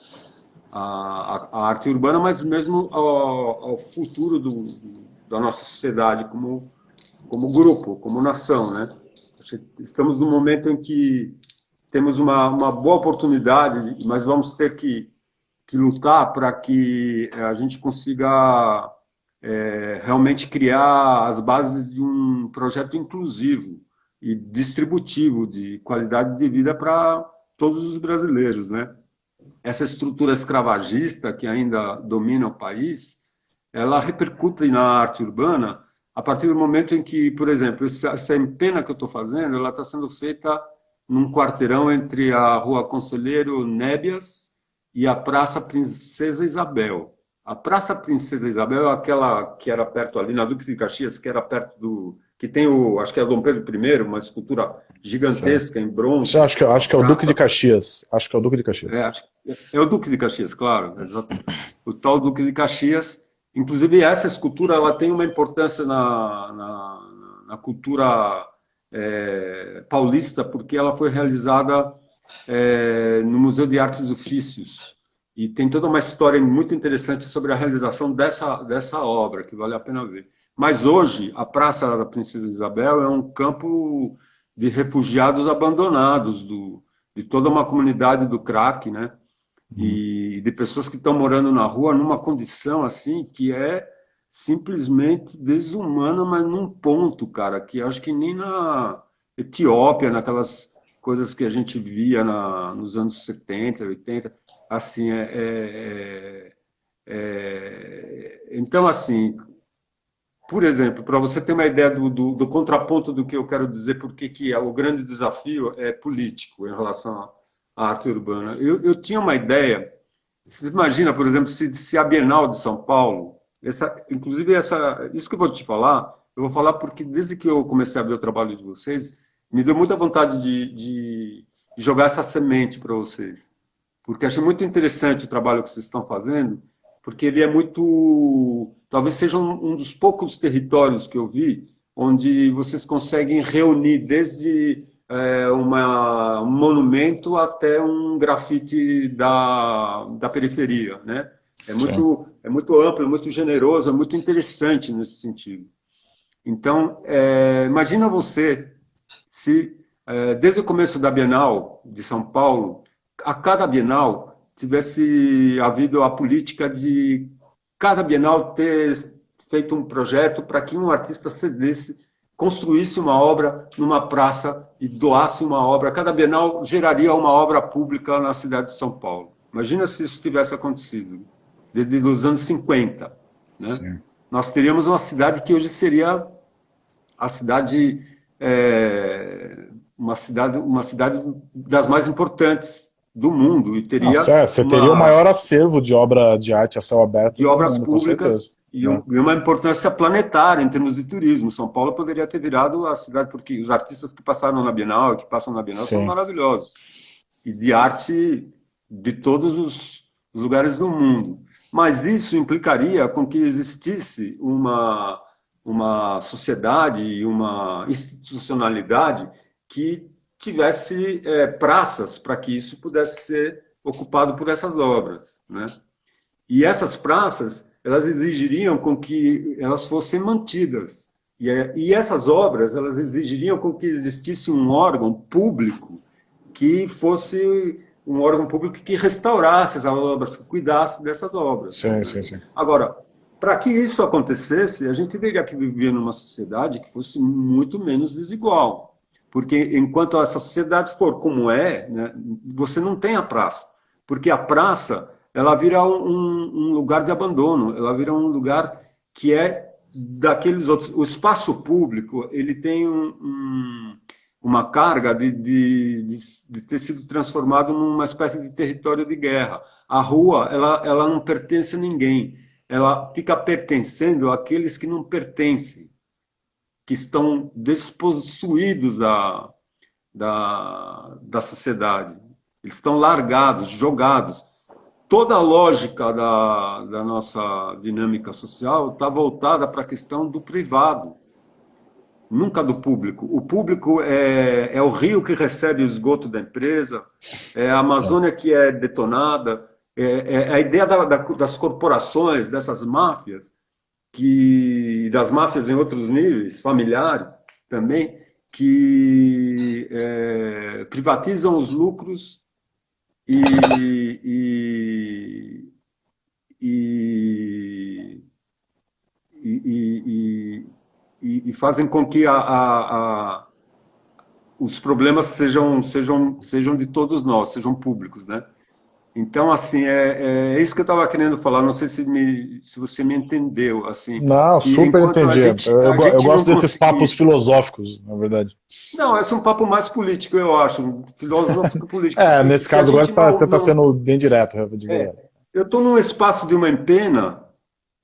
a, a, arte urbana, mas mesmo ao, ao futuro do, da nossa sociedade como, como grupo, como nação. Né? Estamos num momento em que temos uma, uma boa oportunidade, mas vamos ter que que lutar para que a gente consiga é, realmente criar as bases de um projeto inclusivo e distributivo de qualidade de vida para todos os brasileiros, né? Essa estrutura escravagista que ainda domina o país, ela repercute na arte urbana a partir do momento em que, por exemplo, essa empena que eu estou fazendo, ela está sendo feita num quarteirão entre a Rua Conselheiro Nébias e a Praça Princesa Isabel. A Praça Princesa Isabel é aquela que era perto ali, na Duque de Caxias, que era perto do... que tem o, acho que é o Dom Pedro I, uma escultura gigantesca Sim. em bronze. Acho que, acho que é o Duque de Caxias. Acho que é o Duque de Caxias. É, é o Duque de Caxias, claro. O tal Duque de Caxias. Inclusive, essa escultura ela tem uma importância na, na, na cultura é, paulista, porque ela foi realizada é, no Museu de Artes e Ofícios. E tem toda uma história muito interessante sobre a realização dessa, dessa obra, que vale a pena ver. Mas hoje, a Praça da Princesa Isabel é um campo de refugiados abandonados, do, de toda uma comunidade do crack, né? E uhum. de pessoas que estão morando na rua numa condição assim que é simplesmente desumana, mas num ponto, cara, que acho que nem na Etiópia, naquelas coisas que a gente via na, nos anos 70, 80, assim, é, é, é, então, assim, por exemplo, para você ter uma ideia do, do, do, contraponto do que eu quero dizer, porque que é, o grande desafio é político em relação à arte urbana. Eu, eu tinha uma ideia, você imagina, por exemplo, se, se a Bienal de São Paulo, essa, inclusive essa, isso que eu vou te falar, eu vou falar porque desde que eu comecei a ver o trabalho de vocês, me deu muita vontade de, de, jogar essa semente para vocês. Porque achei muito interessante o trabalho que vocês estão fazendo, porque ele é muito. Talvez seja um, um dos poucos territórios que eu vi onde vocês conseguem reunir desde é, uma, um monumento até um grafite da, da periferia, né? É muito, é muito amplo, é muito generoso, é muito interessante nesse sentido. Então, é, imagina você se, é, desde o começo da Bienal de São Paulo, a cada Bienal tivesse havido a política de cada Bienal ter feito um projeto para que um artista cedesse, construísse uma obra numa praça e doasse uma obra. Cada Bienal geraria uma obra pública na cidade de São Paulo. Imagina se isso tivesse acontecido, desde os anos 50. Né? Nós teríamos uma cidade que hoje seria a cidade é, uma cidade uma cidade das mais importantes do mundo e teria Nossa, é, você uma, teria o maior acervo de obra de arte a céu aberto de obras mundo, públicas e, um, e, uma importância planetária em termos de turismo. São Paulo poderia ter virado a cidade porque os artistas que passaram na Bienal, que passam na Bienal, Sim. são maravilhosos e de arte de todos os lugares do mundo. Mas isso implicaria com que existisse uma uma sociedade e uma institucionalidade que tivesse é, praças para que isso pudesse ser ocupado por essas obras, né? E essas praças, elas exigiriam com que elas fossem mantidas. E, é, e essas obras, elas exigiriam com que existisse um órgão público que fosse um órgão público que restaurasse essas obras, que cuidasse dessas obras. Sim, sim, sim. Agora, para que isso acontecesse, a gente teria que viver numa sociedade que fosse muito menos desigual. Porque enquanto essa sociedade for como é, né, você não tem a praça. Porque a praça, ela vira um, um lugar de abandono, ela vira um lugar que é daqueles outros. O espaço público, ele tem um, um, uma carga de, de, de, de, ter sido transformado numa espécie de território de guerra. A rua, ela, ela não pertence a ninguém ela fica pertencendo àqueles que não pertencem, que estão despossuídos da, da, da sociedade. Eles estão largados, jogados. Toda a lógica da, da nossa dinâmica social está voltada para a questão do privado, nunca do público. O público é, é o rio que recebe o esgoto da empresa, é a Amazônia que é detonada, é, é, a ideia da, da, das corporações, dessas máfias, que das máfias em outros níveis, familiares também, que é, privatizam os lucros e, e, e, e, e fazem com que a, a, a, os problemas sejam, sejam, sejam de todos nós, sejam públicos, né? Então, assim, é, é isso que eu estava querendo falar. Não sei se, me, se você me entendeu. Assim. Não, super entendi. Gente, eu, eu gosto desses papos filosóficos, na verdade. Não, esse é um papo mais político, eu acho. Filosófico político. é, nesse caso agora tá, você está sendo bem direto. É, eu estou num espaço de uma empena,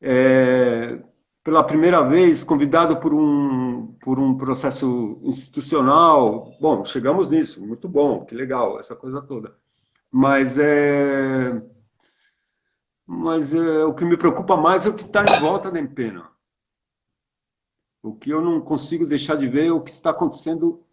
é, pela primeira vez, convidado por um, por um processo institucional. Bom, chegamos nisso, muito bom, que legal, essa coisa toda mas é, mas é, o que me preocupa mais é o que está em volta da empena. O que eu não consigo deixar de ver é o que está acontecendo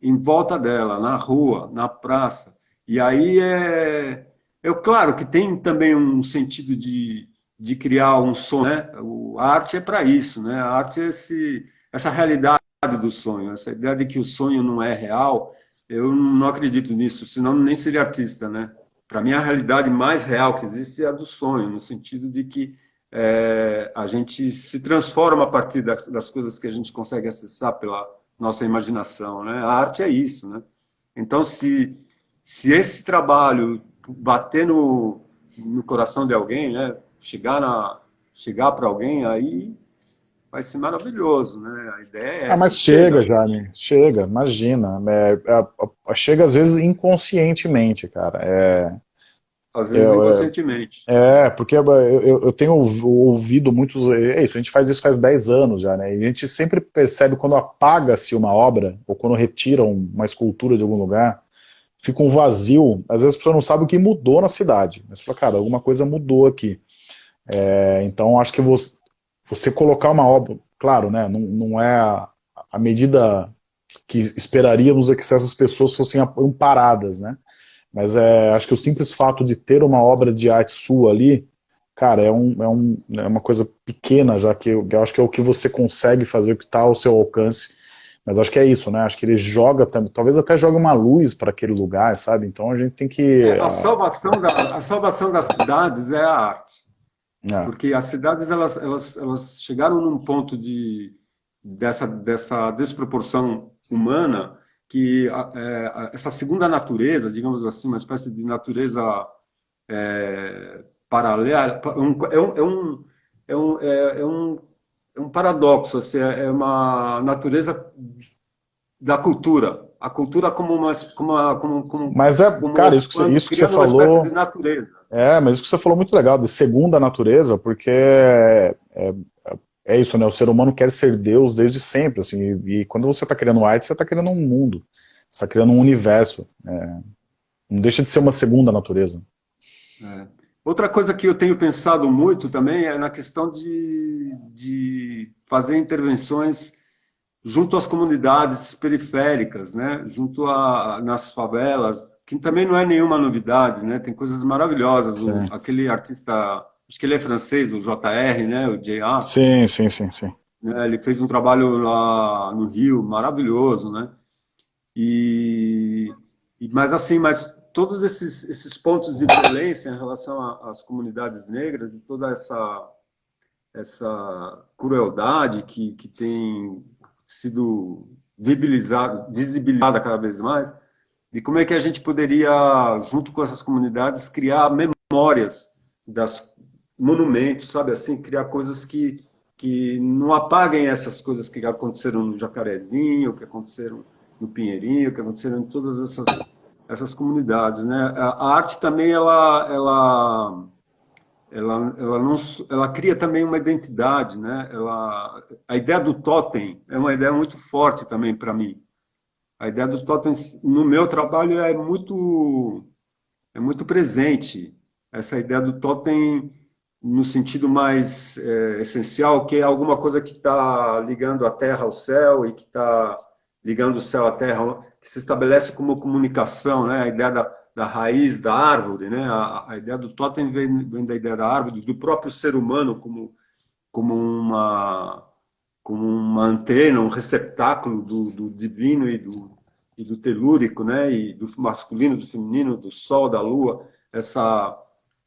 em volta dela, na rua, na praça. E aí é, é claro que tem também um sentido de, de criar um sonho, né? O, a arte é para isso, né? A arte é esse, essa realidade do sonho, essa ideia de que o sonho não é real eu não acredito nisso, senão nem seria artista, né? Para mim, a realidade mais real que existe é a do sonho, no sentido de que é, a gente se transforma a partir das, das, coisas que a gente consegue acessar pela nossa imaginação, né? A arte é isso, né? Então, se, se esse trabalho bater no, no coração de alguém, né? Chegar, na, chegar para alguém, aí vai ser maravilhoso, né? A ideia é Ah, mas chega, chega, Jaime, chega, imagina. É, é, é, chega às vezes inconscientemente, cara. É, às vezes é, inconscientemente. É, porque eu, eu, tenho ouvido muitos... É isso, a gente faz isso faz 10 anos já, né? E a gente sempre percebe quando apaga-se uma obra, ou quando retiram uma escultura de algum lugar, fica um vazio. Às vezes a pessoa não sabe o que mudou na cidade. Mas fala, cara, alguma coisa mudou aqui. É, então acho que você, você colocar uma obra, claro, né, não, não é a, a medida que esperaríamos é que essas pessoas fossem amparadas, né? Mas é, acho que o simples fato de ter uma obra de arte sua ali, cara, é, um, é, um, é uma coisa pequena, já que eu, eu acho que é o que você consegue fazer, o que está ao seu alcance. Mas acho que é isso, né? Acho que ele joga, talvez até joga uma luz para aquele lugar, sabe? Então a gente tem que... É, a, salvação da, a salvação das cidades é a arte. É. Porque as cidades elas, elas, elas chegaram num ponto de, dessa, dessa desproporção humana que é, essa segunda natureza, digamos assim, uma espécie de natureza é, paralela, é um, é um, é um, é um, é um paradoxo, assim, é uma natureza da cultura, a cultura como uma, como uma, como, como, mas é, como cara, isso que isso que você falou, é, mas isso que você falou muito legal, de segunda natureza, porque é, é, é, isso, né, o ser humano quer ser Deus desde sempre, assim, e, e quando você está criando arte, você está criando um mundo, você está criando um universo, é, não deixa de ser uma segunda natureza. É. Outra coisa que eu tenho pensado muito também é na questão de, de fazer intervenções junto às comunidades periféricas, né? junto a, nas favelas, que também não é nenhuma novidade, né? tem coisas maravilhosas. O, aquele artista, acho que ele é francês, o JR, né? o J.A. Sim, sim, sim. sim. Né? Ele fez um trabalho lá no Rio, maravilhoso, né? E, mas assim, mas todos esses, esses pontos de violência em relação às comunidades negras e toda essa essa crueldade que, que tem sido visibilizada cada vez mais, de como é que a gente poderia, junto com essas comunidades, criar memórias das monumentos, sabe assim, criar coisas que, que não apaguem essas coisas que aconteceram no Jacarezinho, que aconteceram no Pinheirinho, que aconteceram em todas essas, essas comunidades, né? A, a arte também, ela, ela ela, ela, não, ela cria também uma identidade, né? Ela, a ideia do totem é uma ideia muito forte também para mim. A ideia do totem no meu trabalho é muito é muito presente. Essa ideia do totem no sentido mais é, essencial, que é alguma coisa que está ligando a terra ao céu e que está ligando o céu à terra, que se estabelece como comunicação, né? A ideia da da raiz da árvore, né? A, a ideia do totem vem, vem, da ideia da árvore, do próprio ser humano como, como uma como uma antena, um receptáculo do, do divino e do, e do telúrico, né? E do masculino, do feminino, do sol, da lua, essa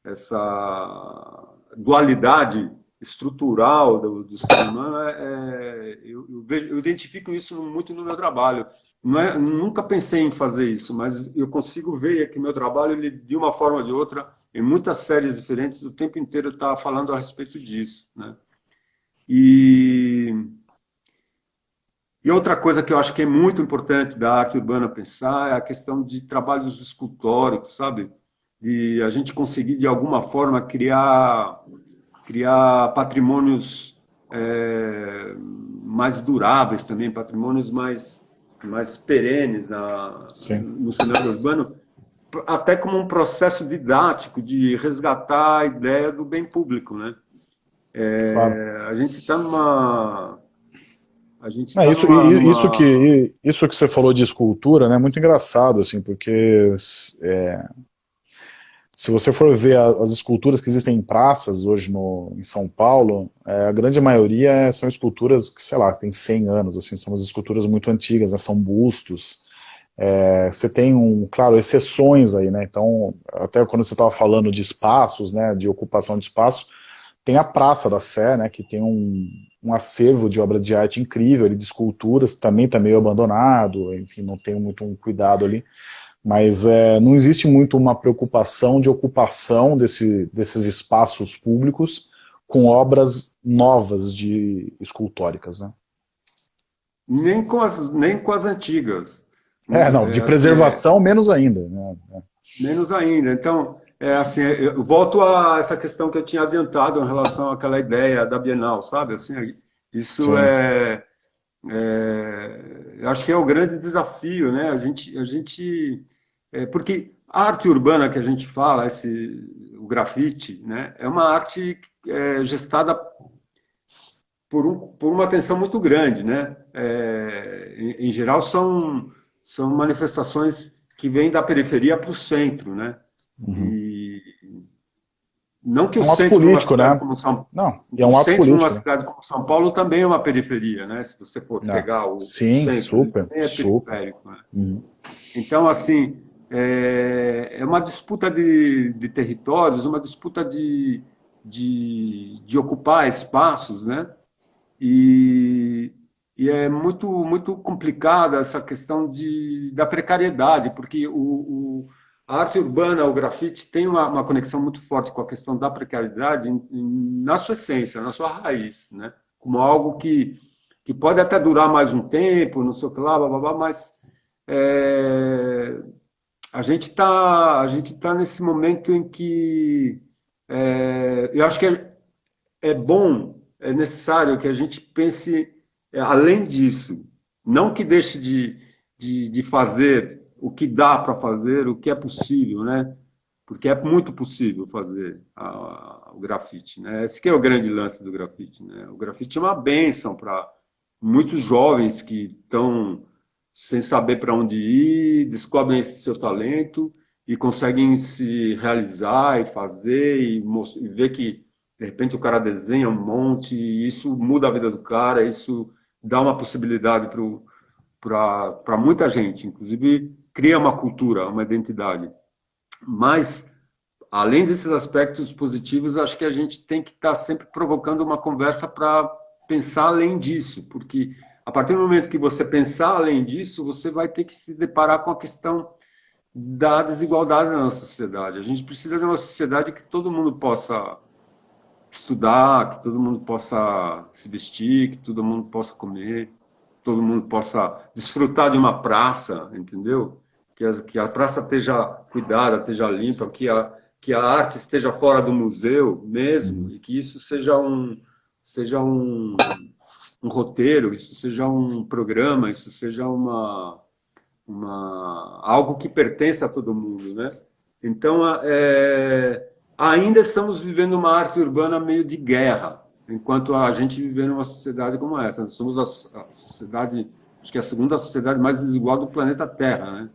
essa dualidade estrutural do, do ser humano, é, é eu, eu, vejo, eu identifico isso muito no meu trabalho. É, nunca pensei em fazer isso, mas eu consigo ver que meu trabalho, ele, de uma forma ou de outra, em muitas séries diferentes, o tempo inteiro está falando a respeito disso. Né? E, e outra coisa que eu acho que é muito importante da arte urbana pensar é a questão de trabalhos escultóricos, sabe? De a gente conseguir, de alguma forma, criar, criar patrimônios é, mais duráveis também, patrimônios mais mais perenes na, no cenário urbano, até como um processo didático de resgatar a ideia do bem público, né? É, claro. A gente está numa a gente é, isso, numa, isso, que, isso que você falou de escultura, né, é muito engraçado, assim, porque é, se você for ver as esculturas que existem em praças hoje no, em São Paulo, é, a grande maioria são esculturas que, sei lá, tem 100 anos, assim, são esculturas muito antigas, né, são bustos. É, você tem, um, claro, exceções aí, né, então, até quando você estava falando de espaços, né, de ocupação de espaço, tem a Praça da Sé, né, que tem um, um acervo de obra de arte incrível, de esculturas, também está meio abandonado, enfim, não tem muito um cuidado ali, mas é, não existe muito uma preocupação de ocupação desse, desses espaços públicos com obras novas de escultóricas, né? Nem com as, nem com as antigas. É, não, de é, preservação, é, menos ainda. Né? Menos ainda. Então, é assim, eu volto a essa questão que eu tinha adiantado em relação àquela ideia da Bienal, sabe? Assim, isso é, é, eu acho que é o grande desafio, né? A gente, a gente é, porque a arte urbana que a gente fala, esse, o grafite, né, é uma arte é, gestada por, um, por, uma atenção muito grande. Né? É, em, em, geral, são, são manifestações que vêm da periferia para o centro. Né? Uhum. E, não que é um o centro político, né? Como São, não, é um ato político. uma cidade como São Paulo também é uma periferia, né? Se você for não. pegar o Sim, centro, super, é super. Né? Uhum. Então, assim, é, é uma disputa de, de, territórios, uma disputa de, de, de, ocupar espaços, né? E, e, é muito, muito complicada essa questão de, da precariedade, porque o, o a arte urbana, o grafite, tem uma, uma, conexão muito forte com a questão da precariedade na sua essência, na sua raiz, né? Como algo que, que pode até durar mais um tempo, não sei o que lá, blá, blá, blá mas é, a gente está tá nesse momento em que é, eu acho que é, é, bom, é necessário que a gente pense é, além disso, não que deixe de, de, de fazer o que dá para fazer, o que é possível, né? Porque é muito possível fazer a, a, o grafite, né? Esse que é o grande lance do grafite, né? O grafite é uma benção para muitos jovens que estão sem saber para onde ir, descobrem esse seu talento e conseguem se realizar e fazer e, e ver que De repente o cara desenha um monte, e isso muda a vida do cara, isso dá uma possibilidade para muita gente, inclusive cria uma cultura, uma identidade. Mas, além desses aspectos positivos, acho que a gente tem que estar tá sempre provocando uma conversa para pensar além disso, porque a partir do momento que você pensar além disso, você vai ter que se deparar com a questão da desigualdade na nossa sociedade. A gente precisa de uma sociedade que todo mundo possa estudar, que todo mundo possa se vestir, que todo mundo possa comer, todo mundo possa desfrutar de uma praça, entendeu? Que a, que a praça esteja cuidada, esteja limpa, que a, que a arte esteja fora do museu mesmo, uhum. e que isso seja um, seja um, um roteiro, isso seja um programa, isso seja uma, uma algo que pertence a todo mundo, né? Então, é, ainda estamos vivendo uma arte urbana meio de guerra, enquanto a gente vive numa sociedade como essa. Nós somos a, a sociedade, acho que é a segunda sociedade mais desigual do planeta Terra, né?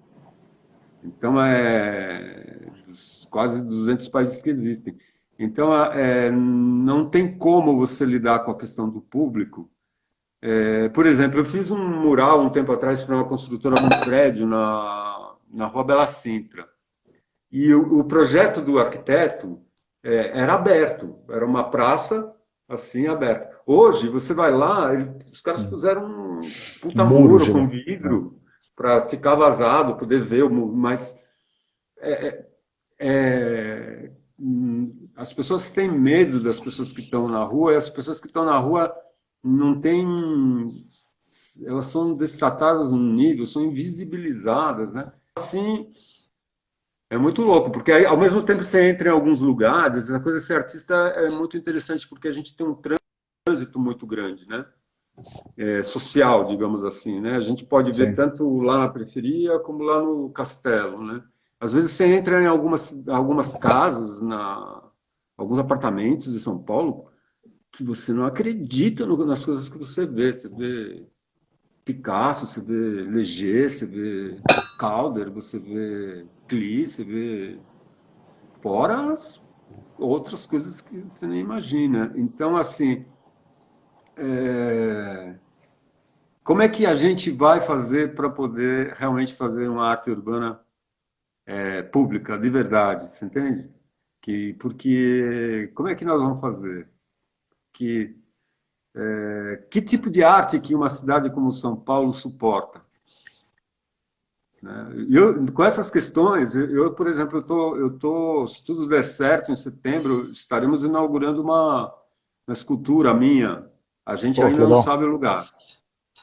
Então, é quase 200 países que existem. Então, é, não tem como você lidar com a questão do público. É, por exemplo, eu fiz um mural um tempo atrás para uma construtora num prédio na, na Rua Bela Sintra. E o, o projeto do arquiteto é, era aberto, era uma praça assim aberta. Hoje, você vai lá, ele, os caras hum. puseram um puta muro, muro com vidro para ficar vazado, poder ver, mas é, é, é as pessoas têm medo das pessoas que estão na rua, e as pessoas que estão na rua não têm. Elas são destratadas num nível, são invisibilizadas, né? Assim, é muito louco, porque aí, ao mesmo tempo você entra em alguns lugares, a coisa de ser artista é muito interessante, porque a gente tem um trânsito muito grande, né? É, social, digamos assim, né? A gente pode Sim. ver tanto lá na periferia como lá no castelo, né? Às vezes você entra em algumas, algumas casas na, alguns apartamentos de São Paulo que você não acredita no, nas coisas que você vê. Você vê Picasso, você vê Leger, você vê Calder, você vê Klee, você vê fora as outras coisas que você nem imagina. Então, assim, é... como é que a gente vai fazer para poder realmente fazer uma arte urbana é, pública, de verdade, você entende? Que, porque como é que nós vamos fazer? Que, é, que tipo de arte que uma cidade como São Paulo suporta? Né? Eu, com essas questões, eu, por exemplo, eu tô, eu tô, se tudo der certo, em setembro estaremos inaugurando uma, uma escultura minha. A gente Pô, ainda não sabe o lugar.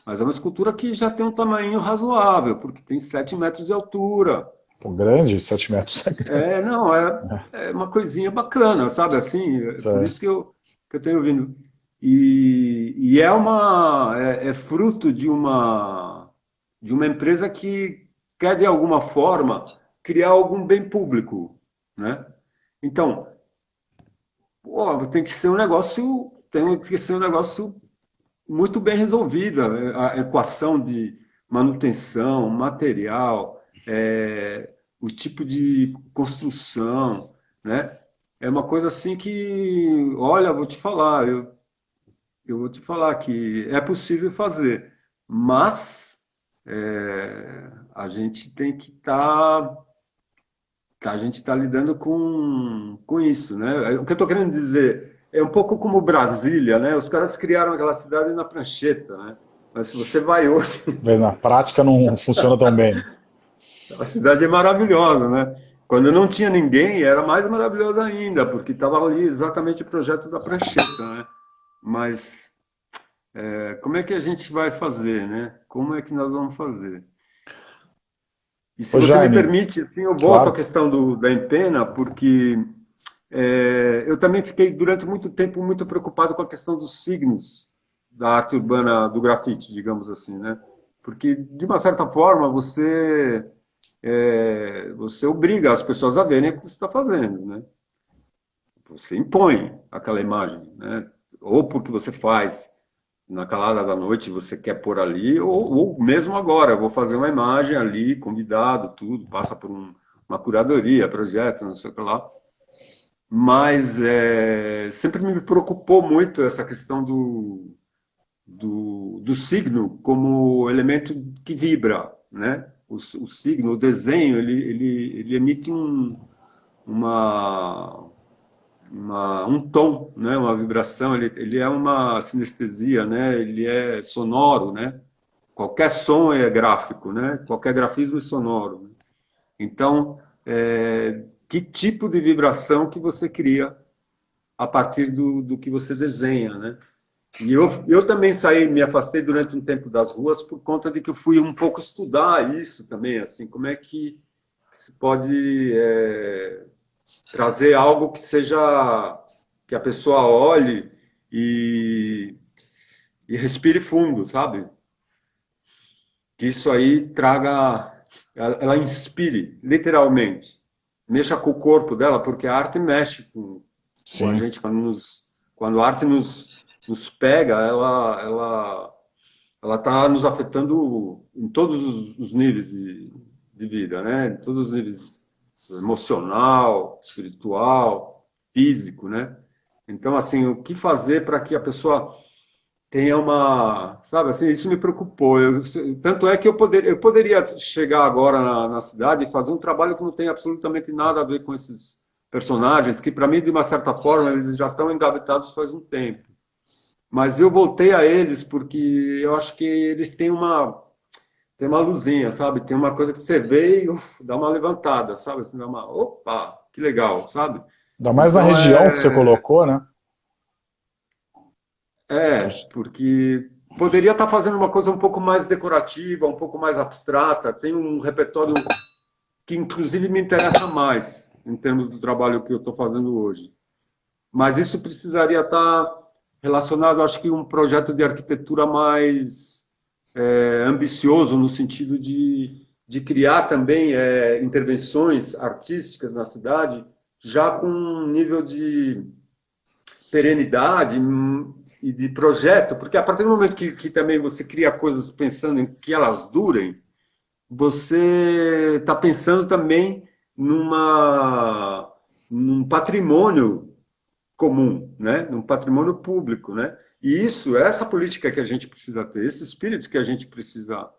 Mas é uma escultura que já tem um tamanho razoável, porque tem 7 metros de altura. Pô, grande, 7 metros. É, não, é, é uma coisinha bacana, sabe assim? É por isso que eu, que eu tenho vindo. E, e é uma é, é, fruto de uma de uma empresa que quer de alguma forma criar algum bem público, né? Então, pô, tem que ser um negócio tem que ser um negócio muito bem resolvido, a equação de manutenção, material, é, o tipo de construção, né? É uma coisa assim que, olha, vou te falar, eu, eu vou te falar que é possível fazer, mas é, a gente tem que estar tá, a gente está lidando com, com isso, né? O que eu estou querendo dizer é um pouco como Brasília, né? Os caras criaram aquela cidade na prancheta, né? Mas se você vai hoje... Na prática não funciona tão bem. A cidade é maravilhosa, né? Quando não tinha ninguém, era mais maravilhosa ainda, porque estava ali exatamente o projeto da prancheta, né? Mas é, como é que a gente vai fazer, né? Como é que nós vamos fazer? E se Ô, você Jaime, me permite, assim, eu volto claro. à questão do, da empena, porque é, eu também fiquei durante muito tempo muito preocupado com a questão dos signos da arte urbana do grafite, digamos assim, né? Porque, de uma certa forma, você é, você obriga as pessoas a verem o que você está fazendo, né? Você impõe aquela imagem, né? Ou porque você faz na calada da noite, você quer pôr ali, ou, ou mesmo agora, eu vou fazer uma imagem ali, convidado, tudo, passa por um, uma curadoria, projeto, não sei o que lá. Mas é, sempre me preocupou muito essa questão do, do, do signo como elemento que vibra, né? O, o signo, o desenho, ele, ele, ele emite um, uma, uma, um tom, né? uma vibração, ele, ele é uma sinestesia, né? ele é sonoro, né? qualquer som é gráfico, né? qualquer grafismo é sonoro. Né? Então, é, que tipo de vibração que você cria a partir do, do que você desenha, né? E eu, eu também saí, me afastei durante um tempo das ruas por conta de que eu fui um pouco estudar isso também, assim, como é que se pode é, trazer algo que seja, que a pessoa olhe e, e respire fundo, sabe? Que isso aí traga, ela, ela inspire, literalmente, mexa com o corpo dela, porque a arte mexe com, com a gente, quando, nos, quando a arte nos nos pega, ela ela ela está nos afetando em todos os, os níveis de, de, vida, né? Em todos os níveis emocional, espiritual, físico, né? Então, assim, o que fazer para que a pessoa tenha uma, sabe, assim, isso me preocupou. Eu, tanto é que eu, poder, eu poderia chegar agora na, na, cidade e fazer um trabalho que não tem absolutamente nada a ver com esses personagens, que para mim, de uma certa forma, eles já estão engavetados faz um tempo. Mas eu voltei a eles porque eu acho que eles têm uma tem uma luzinha, sabe? Tem uma coisa que você vê e uf, dá uma levantada, sabe? Assim, dá uma, opa, que legal, sabe? Ainda mais então, na região é... que você colocou, né? É, porque poderia estar fazendo uma coisa um pouco mais decorativa, um pouco mais abstrata. Tem um repertório que, inclusive, me interessa mais em termos do trabalho que eu estou fazendo hoje. Mas isso precisaria estar relacionado, acho que um projeto de arquitetura mais é, ambicioso no sentido de, de criar também é, intervenções artísticas na cidade, já com um nível de perenidade e de projeto, porque a partir do momento que, que também você cria coisas pensando em que elas durem, você está pensando também numa, num patrimônio comum, né? num patrimônio público. Né? E isso, essa política que a gente precisa ter, esse espírito que a gente precisa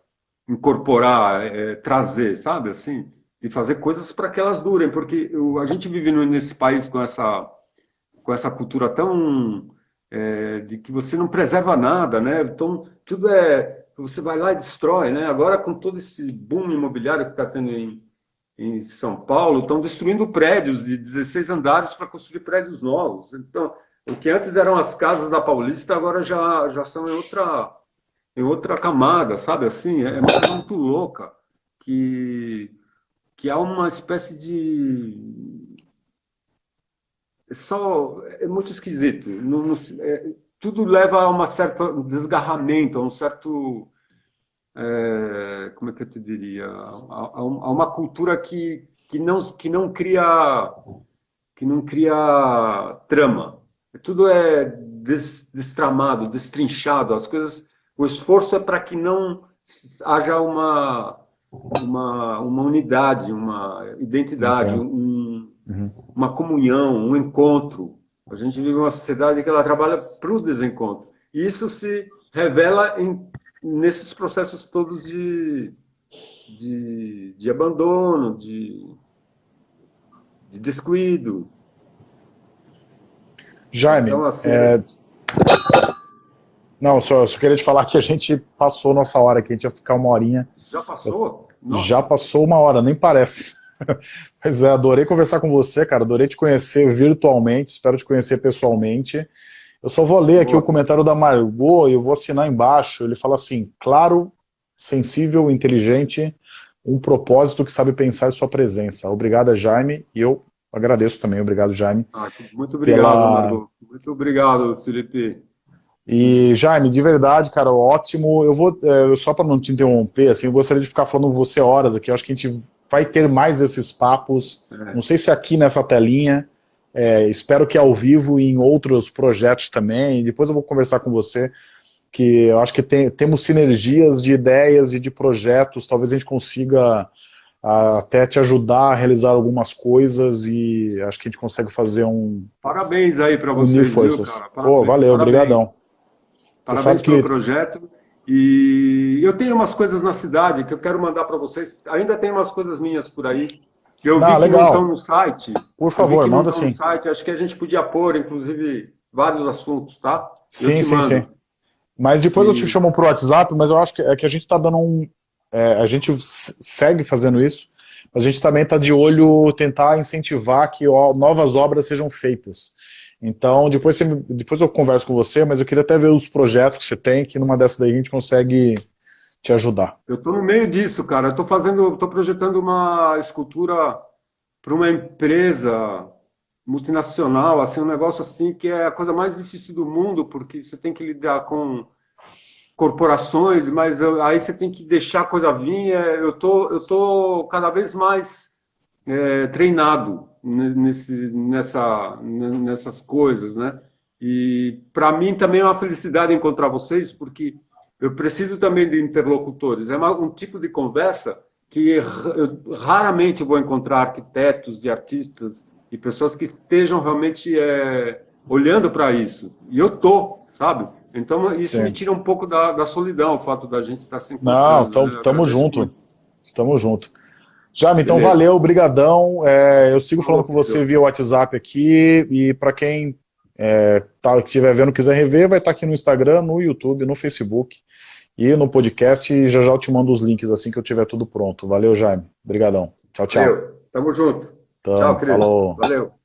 incorporar, é, trazer, sabe, assim, e fazer coisas para que elas durem, porque a gente vive nesse país com essa, com essa cultura tão é, de que você não preserva nada, né? Então tudo é você vai lá e destrói, né? Agora com todo esse boom imobiliário que está tendo em, em São Paulo estão destruindo prédios de 16 andares para construir prédios novos. Então, o que antes eram as casas da Paulista, agora já, já são em outra, em outra camada, sabe? Assim, é, é muito louca que, que há uma espécie de. É só. É muito esquisito. Não, não, é, tudo leva a um certo desgarramento, a um certo é, como é que eu te diria, a, a, uma cultura que, que, não, que não cria que não cria trama. Tudo é des, destramado, destrinchado. As coisas, o esforço é para que não haja uma uma, uma unidade, uma identidade, um, uhum. uma comunhão, um encontro. A gente vive uma sociedade que ela trabalha para o desencontro. E isso se revela em nesses processos todos de, de, de abandono, de, de descuido. Jaime, então, assim, é... não, só, só queria te falar que a gente passou nossa hora aqui, a gente ia ficar uma horinha. Já passou? Nossa. Já passou uma hora, nem parece. Mas é, adorei conversar com você, cara, adorei te conhecer virtualmente, espero te conhecer pessoalmente. Eu só vou ler aqui Boa. o comentário da Margot e eu vou assinar embaixo. Ele fala assim, claro, sensível, inteligente, um propósito que sabe pensar em sua presença. Obrigado, Jaime, e eu agradeço também. Obrigado, Jaime. Ah, muito obrigado, pela... Margot. Muito obrigado, Felipe. E, Jaime, de verdade, cara, ótimo. Eu vou, é, só para não te interromper, assim, eu gostaria de ficar falando com você horas aqui. Eu acho que a gente vai ter mais esses papos. É. Não sei se aqui nessa telinha, é, espero que ao vivo e em outros projetos também. Depois eu vou conversar com você, que eu acho que tem, temos sinergias de ideias e de projetos. Talvez a gente consiga até te ajudar a realizar algumas coisas e acho que a gente consegue fazer um... Parabéns aí para você. Viu, cara? Pô, valeu, Parabéns. obrigadão. Parabéns pelo que... projeto. E eu tenho umas coisas na cidade que eu quero mandar para vocês. Ainda tem umas coisas minhas por aí. Eu não, vi legal. que não estão no site. Por favor, manda sim. Site. Acho que a gente podia pôr, inclusive, vários assuntos, tá? Sim, sim, mando. sim. Mas depois e... eu te chamo para o WhatsApp, mas eu acho que, é que a gente está dando um... É, a gente segue fazendo isso, mas a gente também está de olho tentar incentivar que ó, novas obras sejam feitas. Então, depois, você, depois eu converso com você, mas eu queria até ver os projetos que você tem, que numa dessas daí a gente consegue te ajudar. Eu estou no meio disso, cara. Eu estou fazendo, estou projetando uma escultura para uma empresa multinacional, assim, um negócio assim que é a coisa mais difícil do mundo, porque você tem que lidar com corporações, mas aí você tem que deixar a coisa vir. É, eu tô, eu tô cada vez mais é, treinado nesse, nessa, nessas coisas, né? E para mim também é uma felicidade encontrar vocês, porque eu preciso também de interlocutores. É um tipo de conversa que eu raramente vou encontrar arquitetos e artistas e pessoas que estejam realmente é, olhando para isso. E eu tô, sabe? Então isso Sim. me tira um pouco da, da, solidão, o fato da gente estar tá sempre. Não, estamos né? junto. Tamo junto. Jame, então Beleza. valeu, brigadão. É, eu sigo falando com você via WhatsApp aqui e para quem é, tá, estiver vendo quiser rever, vai estar tá aqui no Instagram, no YouTube, no Facebook e no podcast e já já eu te mando os links assim que eu tiver tudo pronto. Valeu, Jaime. Obrigadão. Tchau, tchau. Valeu. Tamo junto. Então, Tchau, querido. Falou. Valeu.